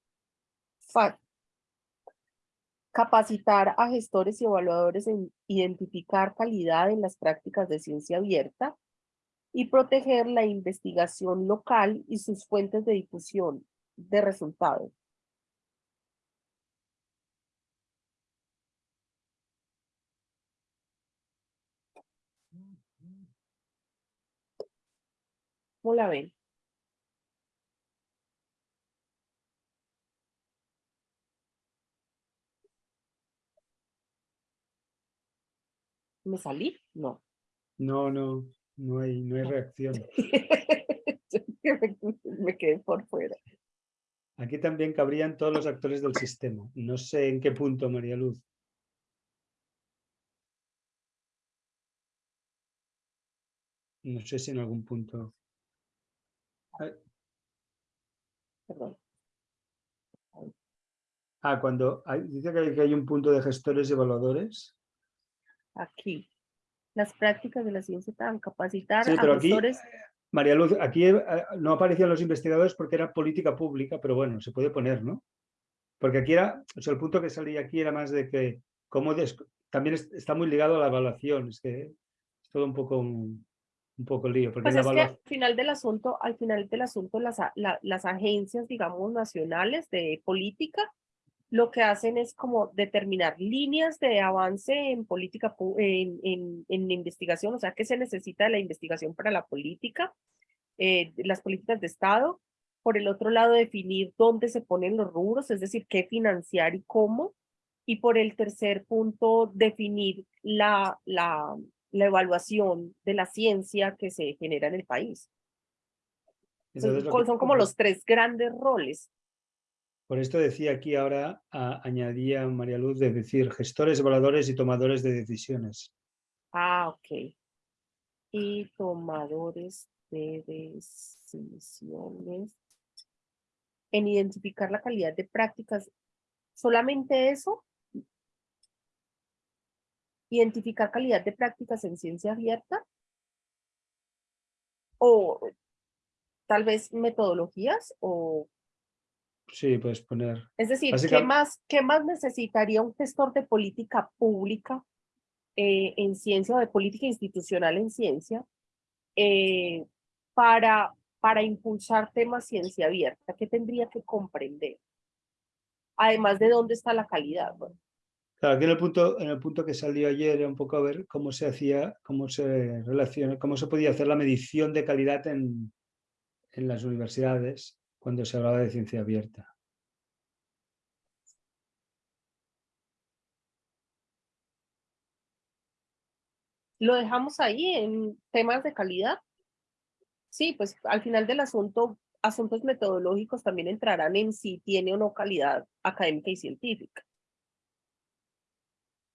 capacitar a gestores y evaluadores en identificar calidad en las prácticas de ciencia abierta y proteger la investigación local y sus fuentes de difusión de resultados. ¿Cómo la ven? ¿Me salí? No. No, no, no hay, no hay reacción. [LAUGHS] me quedé por fuera. Aquí también cabrían todos los actores del sistema. No sé en qué punto, María Luz. No sé si en algún punto. Perdón. Ah, cuando dice que hay un punto de gestores y evaluadores aquí. Las prácticas de la ciencia tan capacitar a gestores... María Luz, aquí eh, no aparecían los investigadores porque era política pública, pero bueno, se puede poner, ¿no? Porque aquí era, o sea, el punto que salía aquí era más de que cómo también está muy ligado a la evaluación, es que es todo un poco un, poco lío. Porque pues es que al final del asunto, al final del asunto, las, las agencias, digamos, nacionales de política, lo que hacen es como determinar líneas de avance en política, en, en, en investigación, o sea, qué se necesita de la investigación para la política, eh, las políticas de Estado. Por el otro lado, definir dónde se ponen los rubros, es decir, qué financiar y cómo. Y por el tercer punto, definir la, la, la evaluación de la ciencia que se genera en el país. son, como los tres grandes roles. Por esto decía aquí ahora, añadía María Luz, de decir gestores, evaluadores y tomadores de decisiones. Ah, ok. Y tomadores de decisiones. En identificar la calidad de prácticas. ¿Solamente eso? identificar calidad de prácticas en ciencia abierta o tal vez metodologías o Sí, puedes poner. Es decir, ¿qué más, ¿qué más necesitaría un gestor de política pública eh, en ciencia o de política institucional en ciencia eh, para, para impulsar temas ciencia abierta? ¿Qué tendría que comprender? Además de dónde está la calidad. Claro, aquí en el punto, en el punto que salió ayer era un poco a ver cómo se hacía, cómo se relaciona, cómo se podía hacer la medición de calidad en, en las universidades cuando se hablaba de ciencia abierta. ¿Lo dejamos ahí en temas de calidad? Sí, pues al final del asunto, asuntos metodológicos también entrarán en si tiene o no calidad académica y científica.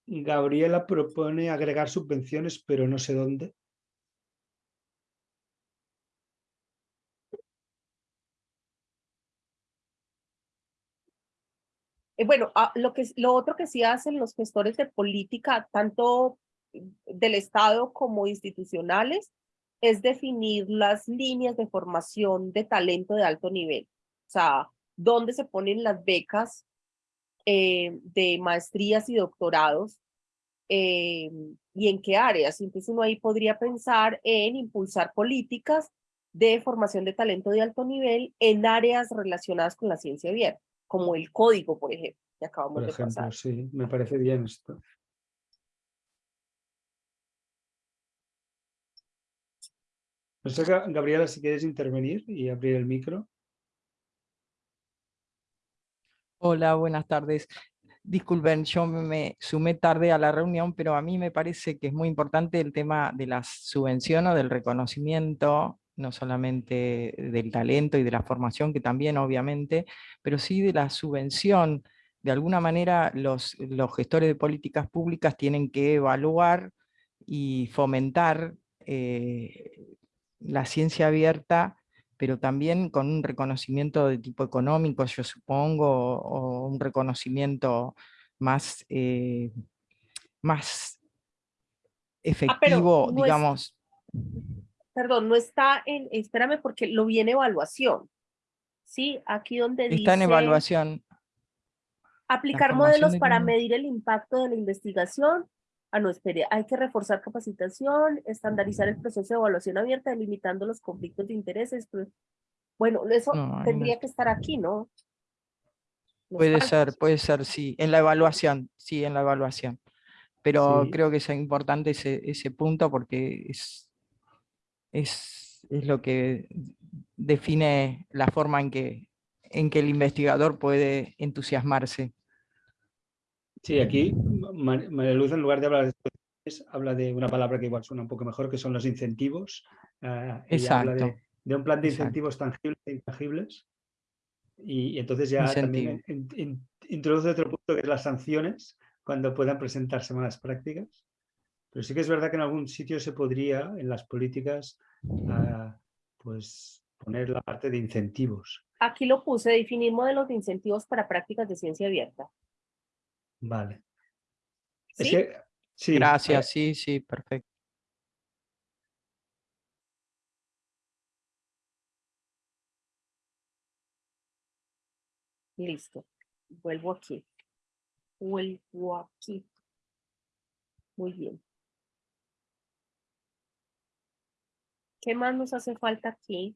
Gabriela propone agregar subvenciones, pero no sé dónde. Eh, bueno, ah, lo, que, lo otro que sí hacen los gestores de política, tanto del Estado como institucionales, es definir las líneas de formación de talento de alto nivel. O sea, dónde se ponen las becas eh, de maestrías y doctorados eh, y en qué áreas. Entonces uno ahí podría pensar en impulsar políticas de formación de talento de alto nivel en áreas relacionadas con la ciencia abierta como el código, por ejemplo, que acabamos por de ejemplo, pasar. Sí, me parece bien esto. No sé, Gabriela, si quieres intervenir y abrir el micro. Hola, buenas tardes. Disculpen, yo me sumé tarde a la reunión, pero a mí me parece que es muy importante el tema de la subvención o del reconocimiento no solamente del talento y de la formación, que también obviamente, pero sí de la subvención. De alguna manera los, los gestores de políticas públicas tienen que evaluar y fomentar eh, la ciencia abierta, pero también con un reconocimiento de tipo económico, yo supongo, o, un reconocimiento más, eh, más ah, efectivo, digamos perdón, no está en, espérame porque lo vi en evaluación. Sí, aquí donde dice... Está en evaluación. Aplicar modelos para medir el impacto de la investigación. Ah, no, espere, hay que reforzar capacitación, estandarizar el proceso de evaluación abierta, limitando los conflictos de intereses. Pues, bueno, eso tendría que estar aquí, ¿no? puede ser, puede ser, sí, en la evaluación, sí, en la evaluación. Pero creo que es importante ese, ese punto porque es, es, es lo que define la forma en que, en que el investigador puede entusiasmarse. Sí, aquí María Luz en lugar de hablar de habla de una palabra que igual suena un poco mejor, que son los incentivos. Uh, habla de, un plan de incentivos tangibles e intangibles. Y, entonces ya también introduce otro punto que es las sanciones, cuando puedan presentarse malas prácticas. Pero sí que es verdad que en algún sitio se podría, en las políticas, ah, pues poner la parte de incentivos. Aquí lo puse, definir modelos de incentivos para prácticas de ciencia abierta. Vale. ¿Sí? Gracias, sí, sí, perfecto. Listo. Vuelvo aquí. Vuelvo aquí. Muy bien. ¿Qué más nos hace falta aquí?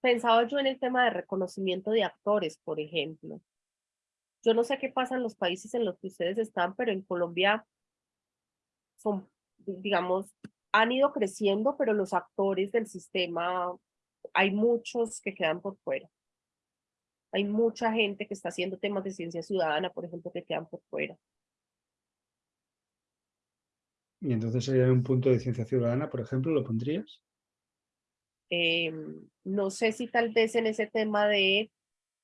Pensaba yo en el tema de reconocimiento de actores, por ejemplo. Yo no sé qué pasa en los países en los que ustedes están, pero en Colombia son, digamos, han ido creciendo, pero los actores del sistema, hay muchos que quedan por fuera. Hay mucha gente que está haciendo temas de ciencia ciudadana, por ejemplo, que quedan por fuera. Y entonces sería un punto de ciencia ciudadana, por ejemplo, ¿lo pondrías? Em, no sé si tal vez en ese tema de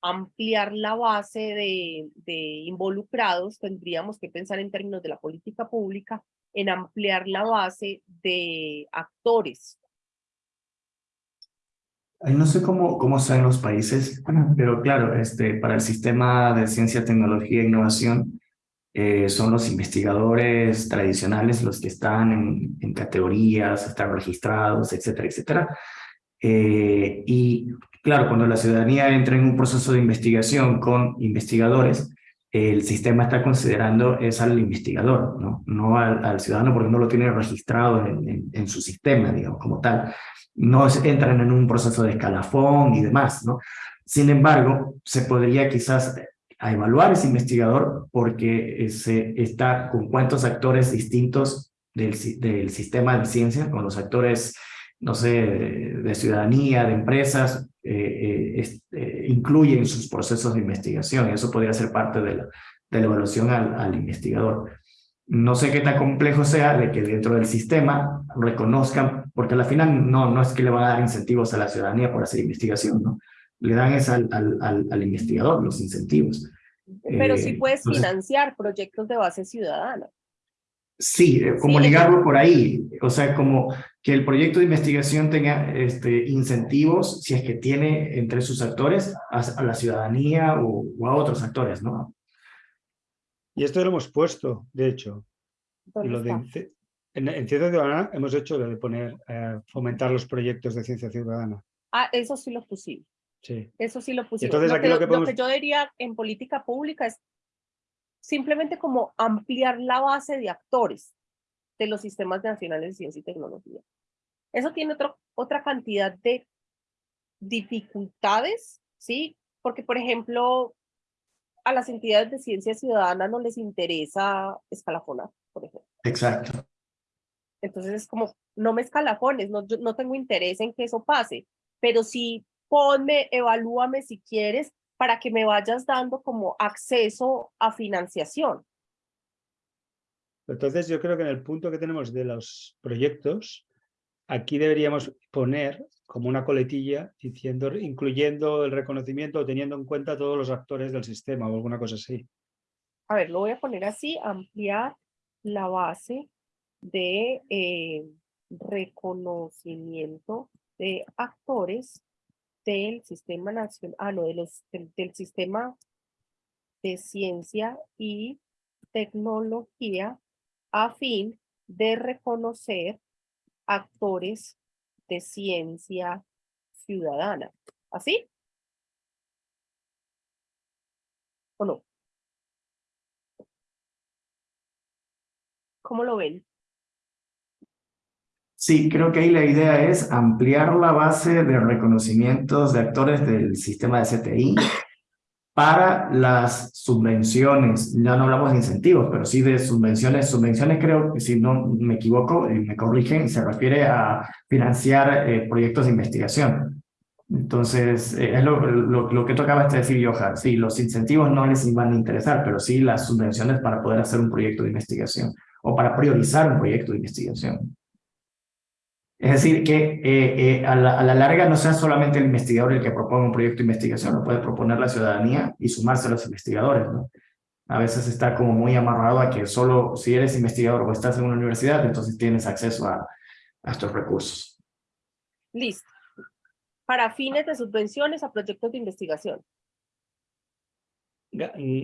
ampliar la base de, de, involucrados, tendríamos que pensar en términos de la política pública, en ampliar la base de actores. No sé cómo, cómo en los países, pero claro, este, para el sistema de ciencia, tecnología e innovación, eh, son los investigadores tradicionales los que están en, en categorías, están registrados, etcétera, etcétera. Eh, y claro, cuando la ciudadanía entra en un proceso de investigación con investigadores, el sistema está considerando es al investigador, no, no al, ciudadano porque no lo tiene registrado en, en, su sistema, digamos, como tal. No entran en un proceso de escalafón y demás, ¿no? Sin embargo, se podría quizás evaluar ese investigador porque se está con cuántos actores distintos del, sistema de ciencia, con los actores no sé, de, ciudadanía, de empresas, eh, eh, eh, incluyen sus procesos de investigación. Eso podría ser parte de la, evaluación al, al, investigador. No sé qué tan complejo sea de que dentro del sistema reconozcan, porque al final no, no es que le van a dar incentivos a la ciudadanía por hacer investigación, ¿no? Le dan es al, al, al investigador los incentivos. Pero sí puedes financiar proyectos de base ciudadana. Sí, como ligarlo por ahí, o sea, como que el proyecto de investigación tenga este, incentivos, si es que tiene entre sus actores, a, la ciudadanía o, a otros actores, ¿no? Y esto lo hemos puesto, de hecho. Y lo de, en, en, Ciencia Ciudadana hemos hecho lo de poner, eh, fomentar los proyectos de ciencia ciudadana. Ah, eso sí lo pusimos. Sí. Eso sí lo pusimos. Entonces, aquí lo, que, lo que yo diría en política pública es simplemente como ampliar la base de actores de los sistemas nacionales de ciencia y tecnología. Eso tiene otro, otra cantidad de dificultades, ¿sí? Porque, por ejemplo, a las entidades de ciencia ciudadana no les interesa escalafonar, por ejemplo. Exacto. Entonces es como, no me escalafones, no, yo no tengo interés en que eso pase, pero sí ponme, evalúame si quieres, para que me vayas dando como acceso a financiación. Entonces yo creo que en el punto que tenemos de los proyectos, aquí deberíamos poner como una coletilla diciendo, incluyendo el reconocimiento o teniendo en cuenta todos los actores del sistema o alguna cosa así. A ver, lo voy a poner así, ampliar la base de eh, reconocimiento de actores del sistema nacional, ah, no, de los, del, del sistema de ciencia y tecnología a fin de reconocer actores de ciencia ciudadana. ¿Así? ¿O no? ¿Cómo lo ven? Sí, creo que ahí la idea es ampliar la base de reconocimientos de actores del sistema de CTI para las subvenciones, ya no hablamos de incentivos, pero sí de subvenciones. Subvenciones creo que si no me equivoco, me corrigen, se refiere a financiar eh, proyectos de investigación. Entonces, eh, es lo, lo, lo, que tocaba de decir Johan. Sí, los incentivos no les van a interesar, pero sí las subvenciones para poder hacer un proyecto de investigación o para priorizar un proyecto de investigación. Es decir, que eh, eh, a, la, larga no sea solamente el investigador el que proponga un proyecto de investigación, lo puede proponer la ciudadanía y sumarse a los investigadores. ¿no? A veces está como muy amarrado a que solo si eres investigador o estás en una universidad, entonces tienes acceso a, a estos recursos. Listo. Para fines de subvenciones a proyectos de investigación.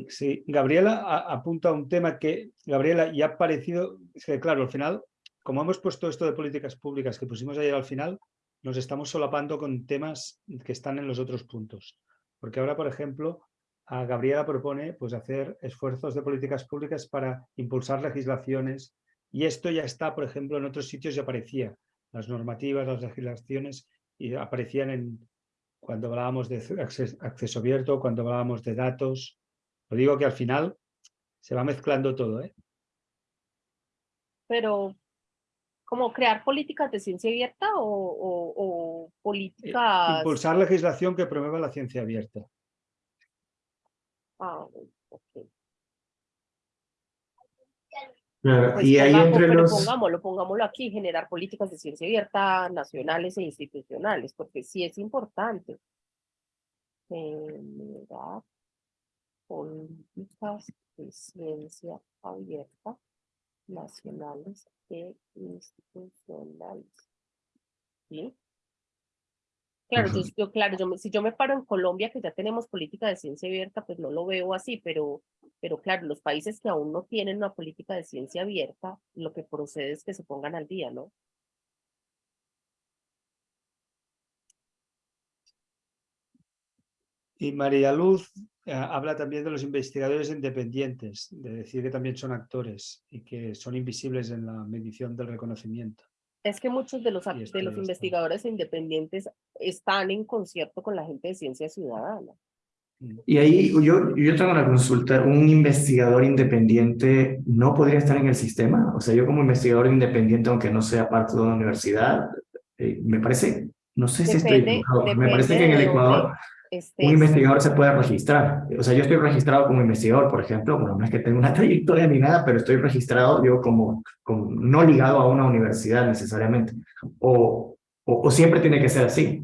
Sí, Gabriela apunta a un tema que, Gabriela, ya ha parecido, es que claro, al final como hemos puesto esto de políticas públicas que pusimos ayer al final, nos estamos solapando con temas que están en los otros puntos. Porque ahora, por ejemplo, a Gabriela propone pues, hacer esfuerzos de políticas públicas para impulsar legislaciones y esto ya está, por ejemplo, en otros sitios ya aparecía. Las normativas, las legislaciones y aparecían en, cuando hablábamos de acceso, abierto, cuando hablábamos de datos. Lo digo que al final se va mezclando todo. ¿eh? Pero, ¿cómo crear políticas de ciencia abierta o, eh, políticas...? Impulsar legislación que promueva la ciencia abierta. Ah, pues y ahí entre los... Pongámoslo, pongámoslo aquí, generar políticas de ciencia abierta nacionales e institucionales, porque sí es importante. Generar políticas de ciencia abierta nacionales e institucionales. ¿Sí? Claro, yo, claro yo, si yo me paro en Colombia, que ya tenemos política de ciencia abierta, pues no lo veo así, pero, pero claro, los países que aún no tienen una política de ciencia abierta, lo que procede es que se pongan al día, ¿no? Y María Luz habla también de los investigadores independientes, de decir que también son actores y que son invisibles en la medición del reconocimiento. Es que muchos de los, de los investigadores independientes están en concierto con la gente de ciencia ciudadana. Y ahí yo, yo tengo una consulta, ¿un investigador independiente no podría estar en el sistema? O sea, yo como investigador independiente, aunque no sea parte de una universidad, eh, me parece, no sé si estoy me parece que en el Ecuador este, un investigador se puede registrar. O sea, yo estoy registrado como investigador, por ejemplo, bueno, no es que tenga una [LAUGHS] trayectoria ni nada, pero estoy registrado como, como no ligado a una universidad necesariamente. O, o, siempre tiene que ser así.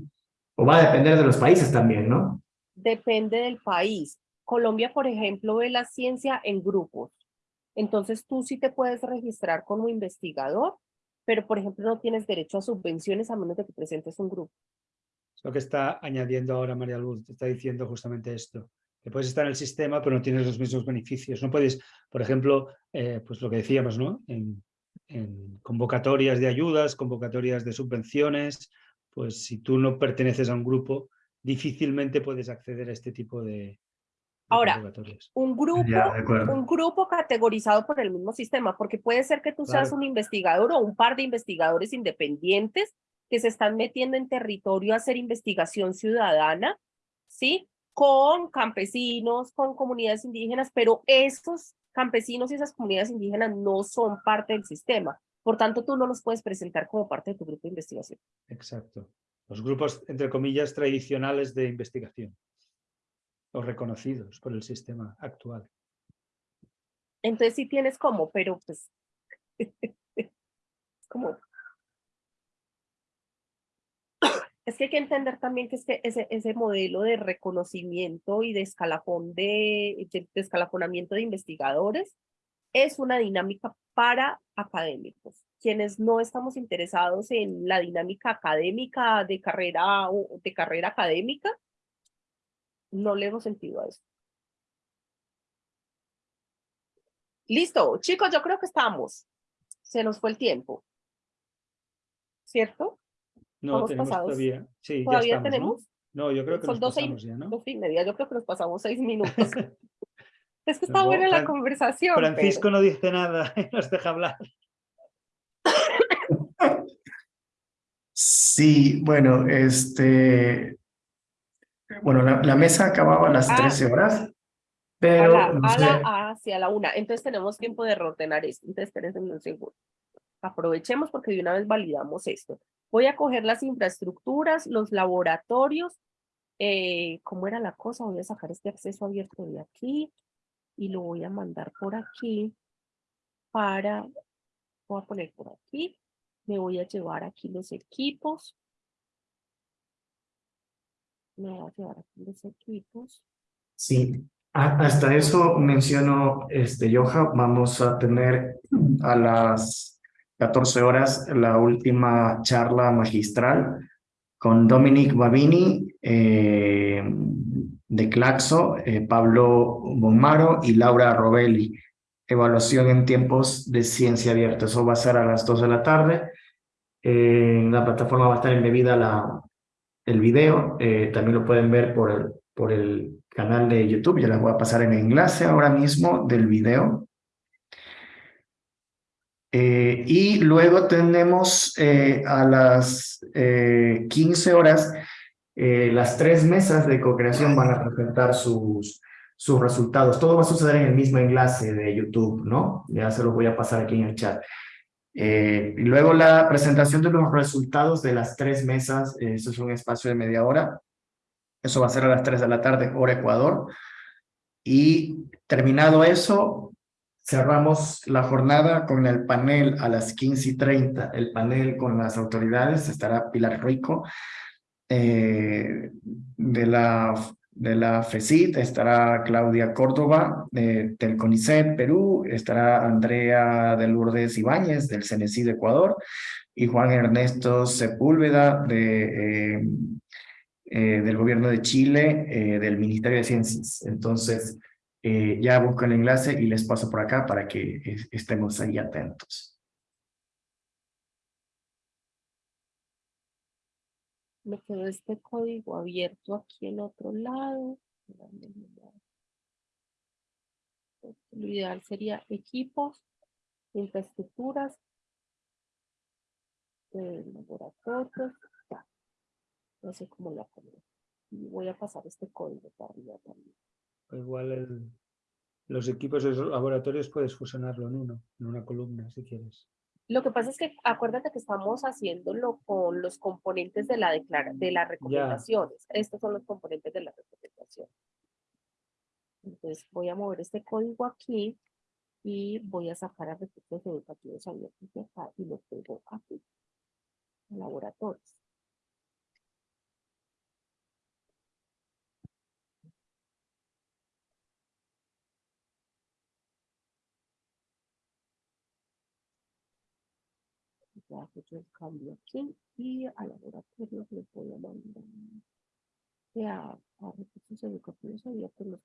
O va a depender de los países también, ¿no? Depende del país. Colombia, por ejemplo, ve la ciencia en grupos. Entonces tú sí te puedes registrar como investigador, pero por ejemplo no tienes derecho a subvenciones a menos de que presentes un grupo lo que está añadiendo ahora María Luz, está diciendo justamente esto, que puedes estar en el sistema pero no tienes los mismos beneficios. No puedes, por ejemplo, eh, pues lo que decíamos, ¿no? En, convocatorias de ayudas, convocatorias de subvenciones, pues si tú no perteneces a un grupo, difícilmente puedes acceder a este tipo de, Ahora, un grupo, un grupo categorizado por el mismo sistema, porque puede ser que tú seas un investigador o un par de investigadores independientes que se están metiendo en territorio a hacer investigación ciudadana, ¿sí? Con campesinos, con comunidades indígenas, pero esos campesinos y esas comunidades indígenas no son parte del sistema. Por tanto, tú no los puedes presentar como parte de tu grupo de investigación. Exacto. Los grupos, entre comillas, tradicionales de investigación. O reconocidos por el sistema actual. Entonces sí tienes como, pero pues... [LAUGHS] como Es que hay que entender también que este, ese, ese modelo de reconocimiento y de, escalafón de, de, escalafonamiento de investigadores es una dinámica para académicos. Quienes no estamos interesados en la dinámica académica de carrera, de carrera académica, no le hemos sentido a eso. Listo, chicos, yo creo que estamos. Se nos fue el tiempo. ¿Cierto? No, tenemos todavía. Sí, ¿Todavía tenemos? ¿no? yo creo que Son nos pasamos ya, ¿no? Dos y media, yo creo que nos pasamos seis minutos. [LAUGHS] es que está buena la conversación. Francisco no dice nada, [LAUGHS] nos deja hablar. Sí, bueno, este... Bueno, la, mesa acababa a las 13 ah. horas, pero... A la, a hacia la una. Entonces tenemos tiempo de reordenar esto. Entonces, espérense un segundo. Aprovechemos porque de una vez validamos esto. Voy a coger las infraestructuras, los laboratorios, eh, ¿cómo era la cosa? Voy a sacar este acceso abierto de aquí y lo voy a mandar por aquí para, voy a poner por aquí, me voy a llevar aquí los equipos. Me voy a llevar aquí los equipos. Sí, hasta eso menciono, este, Joja, vamos a tener a las 14 horas la última charla magistral con Dominic Babini eh, de Claxo, eh, Pablo Bonmaro y Laura Robelli. Evaluación en tiempos de ciencia abierta. Eso va a ser a las 2 de la tarde. en la plataforma va a estar embebida la, el video. Eh, también lo pueden ver por el, por el, canal de YouTube. Ya les voy a pasar el enlace ahora mismo del video. Eh, y luego tenemos eh, a las 15 horas, las tres mesas de co-creación van a presentar sus, sus resultados. Todo va a suceder en el mismo enlace de YouTube, ¿no? Ya se los voy a pasar aquí en el chat. Eh, y luego la presentación de los resultados de las tres mesas, eh, eso es un espacio de media hora. Eso va a ser a las 3 de la tarde, hora Ecuador. Y terminado eso, cerramos la jornada con el panel a las 15 y 30. El panel con las autoridades estará Pilar Rico eh, de la de la FECIT, estará Claudia Córdoba de, del CONICET Perú, estará Andrea de Lourdes Ibáñez del CENESID Ecuador y Juan Ernesto Sepúlveda de, eh, eh, del Gobierno de Chile, del Ministerio de Ciencias. Entonces, ya busco el enlace y les paso por acá para que estemos ahí atentos. me quedó este código abierto aquí en otro lado. Lo ideal sería equipos, infraestructuras, eh, laboratorios. No sé cómo la pongo. Y voy a pasar este código para arriba también. Igual el, los equipos de laboratorios puedes fusionarlo en uno, en una columna si quieres. Lo que pasa es que acuérdate que estamos haciéndolo con los componentes de la, declara de las recomendaciones. Estos son los componentes de la recomendación. Entonces voy a mover este código aquí y voy a sacar a recursos educativos abiertos de acá y lo pego aquí. Laboratorios. Ya hecho el cambio aquí y a laboratorio le a mandar a, a recursos educativos abiertos los.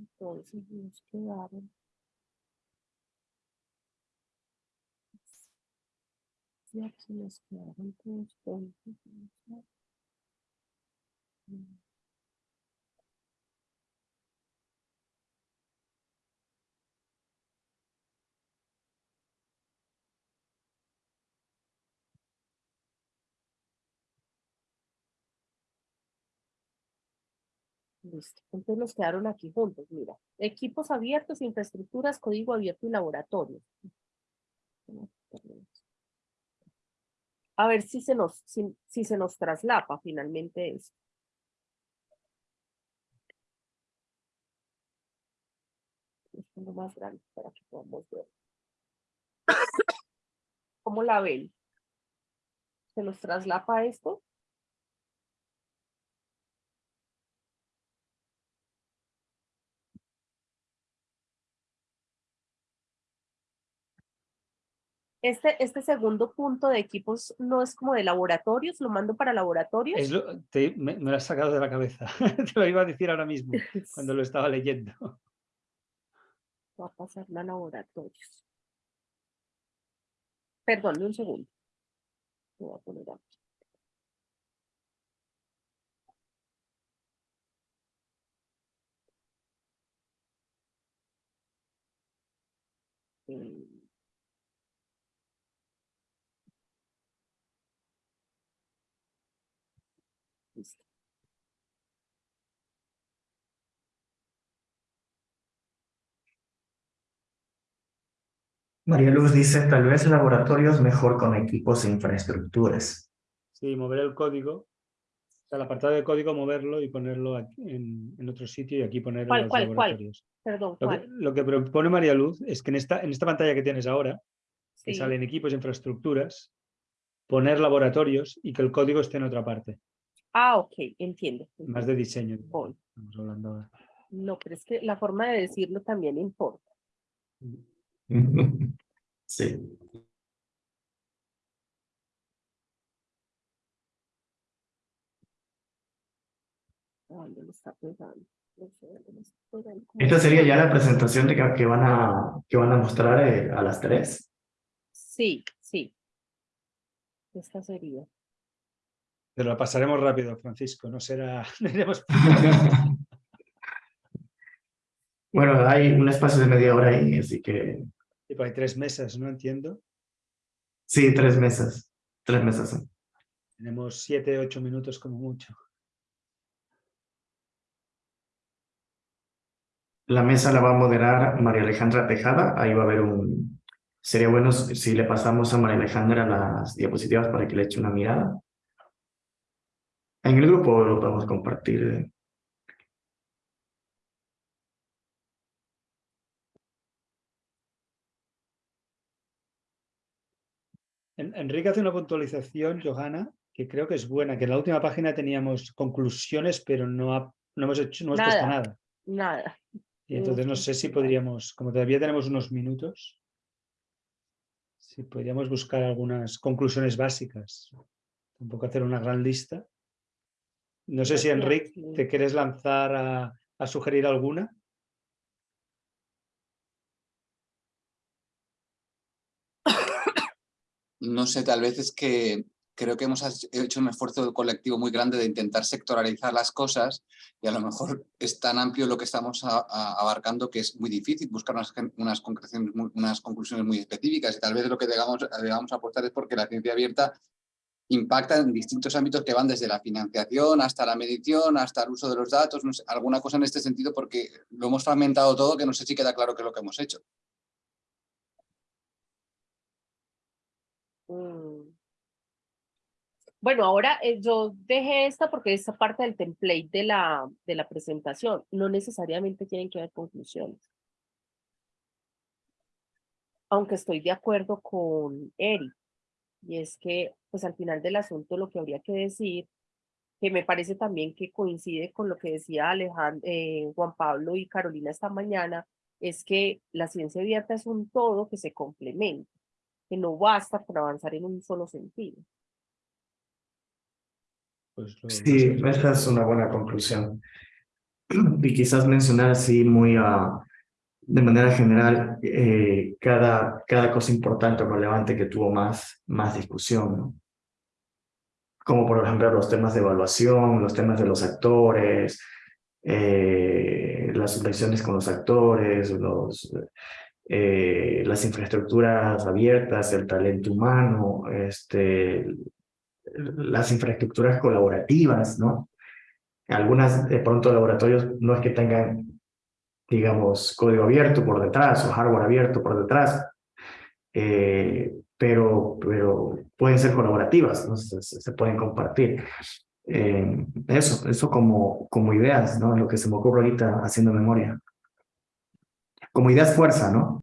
Entonces nos quedaron y aquí nos quedaron dos puntos. Entonces nos quedaron aquí juntos, mira. Equipos abiertos, infraestructuras, código abierto y laboratorio. A ver si se nos, si, se nos traslapa finalmente eso. Esto más grande para que podamos ver. ¿Cómo la ven? ¿Se nos traslapa esto? Este, este segundo punto de equipos no es como de laboratorios, lo mando para laboratorios. me, lo has sacado de la cabeza, [LAUGHS] te lo iba a decir ahora mismo, [LAUGHS] cuando lo estaba leyendo. Va a pasar a laboratorios. Perdón, un segundo. Lo voy a poner aquí. Mm. María Luz dice, tal vez laboratorios mejor con equipos e infraestructuras. Sí, mover el código, o sea, el apartado de código, moverlo y ponerlo en, en, otro sitio y aquí poner ¿Cuál, los cuál, laboratorios. Cuál? Perdón, lo, ¿cuál? Que, lo que propone María Luz es que en esta, en esta pantalla que tienes ahora, que salen equipos e infraestructuras, poner laboratorios y que el código esté en otra parte. Ah, ok, entiendo. Más de diseño. Voy. Estamos hablando ahora. No, pero es que la forma de decirlo también importa. [LAUGHS] Sí. Esta sería ya la presentación de que, que van a que van a mostrar eh, a las tres. Sí, sí. Esta sería. Pero la pasaremos rápido, Francisco. No será... [LAUGHS] no iremos- [LAUGHS] Bueno, hay un espacio de media hora ahí, así que Tipo, hay tres mesas, no entiendo. sí, tres mesas. Tres mesas. Tenemos siete, ocho minutos como mucho. La mesa la va a moderar María Alejandra Tejada. Ahí va a haber un... Sería bueno si le pasamos a María Alejandra las diapositivas para que le eche una mirada. En el grupo lo podemos compartir. Enrique hace una puntualización, Johanna, que creo que es buena, que en la última página teníamos conclusiones, pero no, ha- no hemos, hecho, no hemos puesto Nada. nada. Nada. Y entonces no sé si podríamos, como todavía tenemos unos minutos, si podríamos buscar algunas conclusiones básicas. Tampoco hacer una gran lista. No sé si Gracias, Enrique te quieres lanzar a, a sugerir alguna. No sé, tal vez es que creo que hemos hecho un esfuerzo colectivo muy grande de intentar sectoralizar las cosas y a lo mejor es tan amplio lo que estamos abarcando que es muy difícil buscar unas, unas, concreciones unas conclusiones muy específicas y tal vez lo que debamos, aportar es porque la ciencia abierta impacta en distintos ámbitos que van desde la financiación hasta la medición, hasta el uso de los datos, no alguna cosa en este sentido porque lo hemos fragmentado todo que no sé si queda claro qué es lo que hemos hecho. Mm. Bueno, ahora eh, yo dejé esta porque es parte del template de la, de la presentación. No necesariamente tienen que haber conclusiones. Aunque estoy de acuerdo con Eric. Y es que, pues al final del asunto lo que habría que decir, que me parece también que coincide con lo que decía Alejandro, Juan Pablo y Carolina esta mañana, es que la ciencia abierta es un todo que se complementa, que no basta con avanzar en un solo sentido. Pues lo- lo Sí, espero. esa es una buena conclusión. [CLEARS THROAT] Y quizás mencionar así muy ah, de manera general eh, cada, cada cosa importante o relevante que tuvo más, más discusión, ¿no? Como por ejemplo los temas de evaluación, los temas de los actores, eh, las subvenciones con los actores, los, eh, las infraestructuras abiertas, el talento humano, este, las infraestructuras colaborativas, ¿no? Algunas, de pronto, laboratorios no es que tengan, digamos, código abierto por detrás o hardware abierto por detrás, eh, pero, pero pueden ser colaborativas, ¿no? se, pueden compartir. Eh, eso, eso como, como ideas, ¿no? Lo que se me ocurre ahorita haciendo memoria. Como ideas fuerza, ¿no?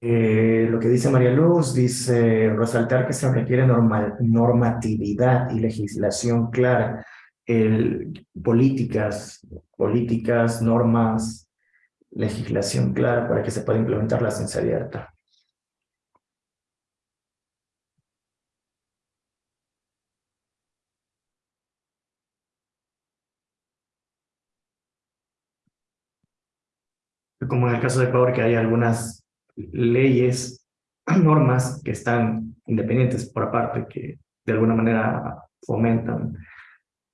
Eh, lo que dice María Luz, dice resaltar que se requiere normal, normatividad y legislación clara, el, políticas, políticas, normas, legislación clara para que se pueda implementar la ciencia. Como en el caso de Ecuador, que hay algunas leyes, [CLEARS THROAT] normas que están independientes por aparte, que de alguna manera fomentan,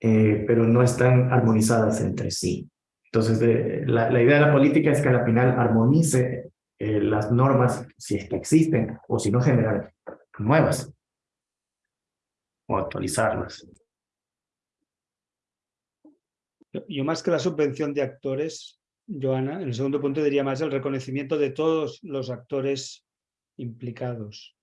eh, pero no están armonizadas entre sí. Entonces, de- la, la idea de la política es que al final armonice eh, las normas, si es que existen, o si no generar nuevas, o actualizarlas. Yo más que la subvención de actores, Joana, en el segundo punto diría más el reconocimiento de todos los actores implicados.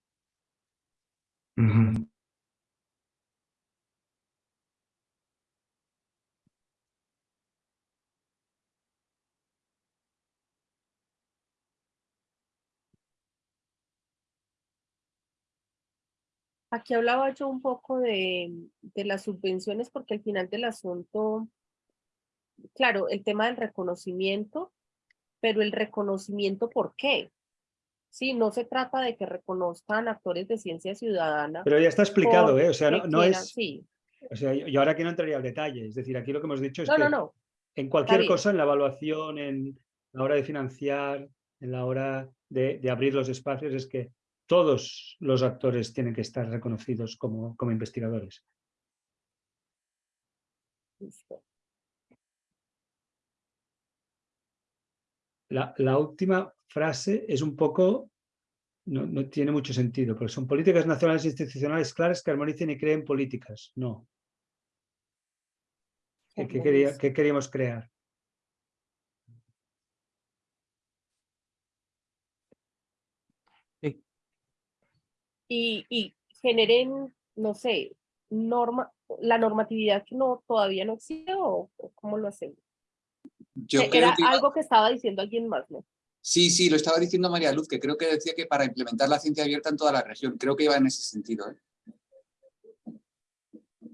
Aquí hablaba yo un poco de, de, las subvenciones porque al final del asunto claro, el tema del reconocimiento, pero el reconocimiento ¿por qué? Sí, no se trata de que reconozcan actores de ciencia ciudadana. Pero ya está explicado, ¿eh? O sea, no, no es... Sí. O sea, yo ahora aquí no entraría al detalle. Es decir, aquí lo que hemos dicho es no, que no, en cualquier cosa, en la evaluación, en la hora de financiar, en la hora de, de abrir los espacios, es que todos los actores tienen que estar reconocidos como, como investigadores. La, la, última frase es un poco, no, no, tiene mucho sentido, porque son políticas nacionales e institucionales claras que armonicen y creen políticas. No. ¿Qué, qué, quería, qué queríamos crear? Y, y generen, no sé, norma, la normatividad que no, todavía no existe o, o cómo lo hacemos. Yo Era que... algo que estaba diciendo alguien más, ¿no? Sí, sí, lo estaba diciendo María Luz, que creo que decía que para implementar la ciencia abierta en toda la región, creo que iba en ese sentido. ¿eh?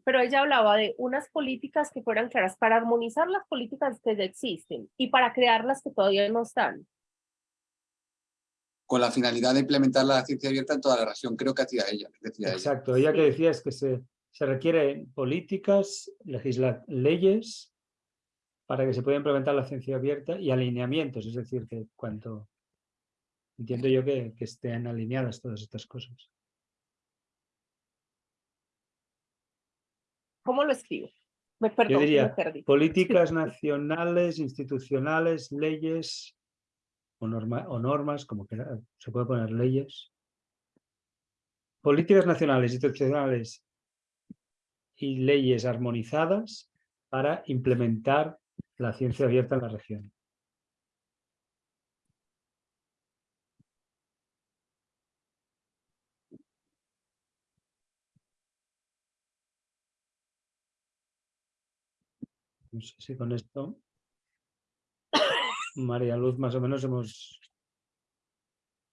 Pero ella hablaba de unas políticas que fueran claras para armonizar las políticas que ya existen y para crear las que todavía no están. Con la finalidad de implementar la ciencia abierta en toda la región, creo que hacía ella. Decía Exacto, ella, ella que decía es que se, se requieren políticas, legisla leyes para que se pueda implementar la ciencia abierta y alineamientos, es decir, que cuanto entiendo yo que, que estén alineadas todas estas cosas. ¿Cómo lo escribo? Me perdón, yo diría, me perdí. políticas [LAUGHS] nacionales, institucionales, leyes o, norma, o normas, como que se puede poner leyes. Políticas nacionales, institucionales y leyes armonizadas para implementar la ciencia abierta en la región. No sé si con esto, María Luz, más o menos hemos...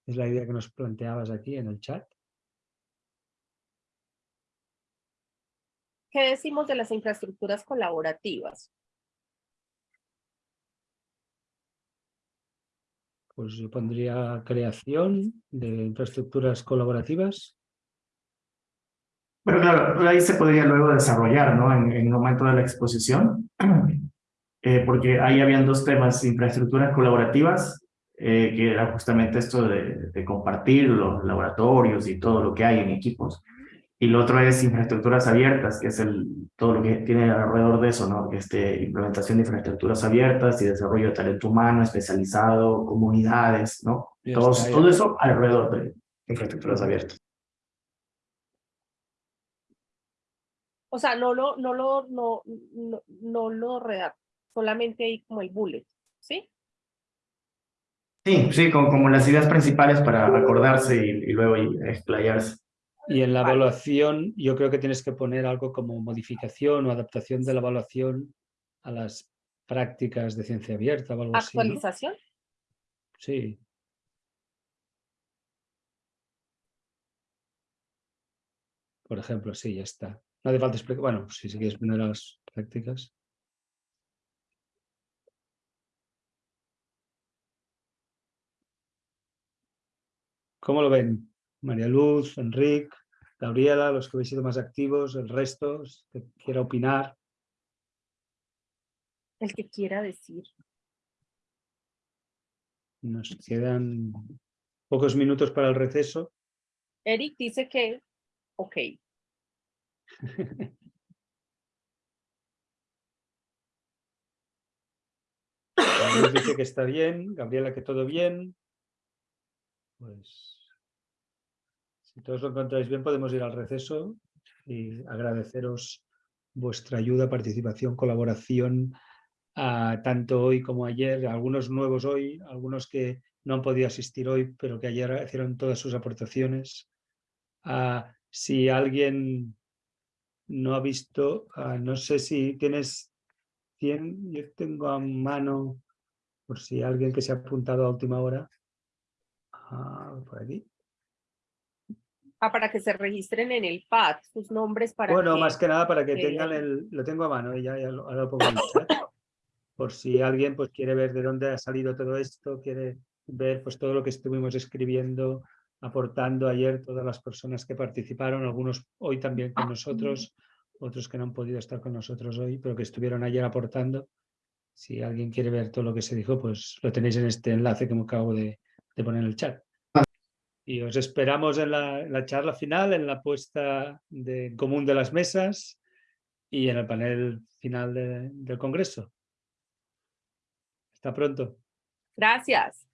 Es la idea que nos planteabas aquí en el chat. ¿Qué decimos de las infraestructuras colaborativas? Pues yo pondría creación de infraestructuras colaborativas. Pero claro, ahí se podría luego desarrollar, ¿no? En, el momento de la exposición, [CLEARS THROAT] eh, porque ahí habían dos temas, infraestructuras colaborativas, eh, que era justamente esto de compartir los laboratorios y todo lo que hay en equipos. Y lo otro es infraestructuras abiertas, que es el, todo lo que tiene alrededor de eso, ¿no? Este, implementación de infraestructuras abiertas y desarrollo de talento humano especializado, comunidades, ¿no? Todos, todo eso alrededor de infraestructuras abiertas. O sea, no lo, no lo, no, no, no lo redacto, solamente ahí como el bullet, ¿sí? Sí, sí, como, como las ideas principales para acordarse y, y luego explayarse. Y en la evaluación yo creo que tienes que poner algo como modificación o adaptación de la evaluación a las prácticas de ciencia abierta o algo ¿Actualización? así. ¿no? Sí. Por ejemplo, sí, ya está. No hace falta explicar. Bueno, si sí, quieres poner las prácticas. ¿Cómo lo ven? María Luz, Enrique, Gabriela, los que habéis sido más activos, el resto, que quiera opinar. El que quiera decir. Nos quedan pocos minutos para el receso. Eric dice que, ok. dice que está bien, Gabriela que todo bien. Pues si todos lo encontráis bien, podemos ir al receso y agradeceros vuestra ayuda, participación, colaboración, a, tanto hoy como ayer, algunos nuevos hoy, algunos que no han podido asistir hoy, pero que ayer hicieron todas sus aportaciones. A, si alguien no ha visto, a, no sé si tienes 100, yo tengo a mano, por si alguien que se ha apuntado a última hora, por aquí. Ah, para que se registren en el pad, sus nombres para Bueno, que... más que nada para que que tengan el... Lo tengo a mano, y ya, ya lo, ahora lo pongo en el chat. Por si alguien pues quiere ver de dónde ha salido todo esto, quiere ver pues todo lo que estuvimos escribiendo, aportando ayer todas las personas que participaron, algunos hoy también con nosotros, otros que no han podido estar con nosotros hoy, pero que estuvieron ayer aportando. Si alguien quiere ver todo lo que se dijo, pues lo tenéis en este enlace que me acabo de, de poner en el chat. Y os esperamos en la, charla final, en la puesta de común de las mesas y en el panel final de- del Congreso. Hasta pronto. Gracias.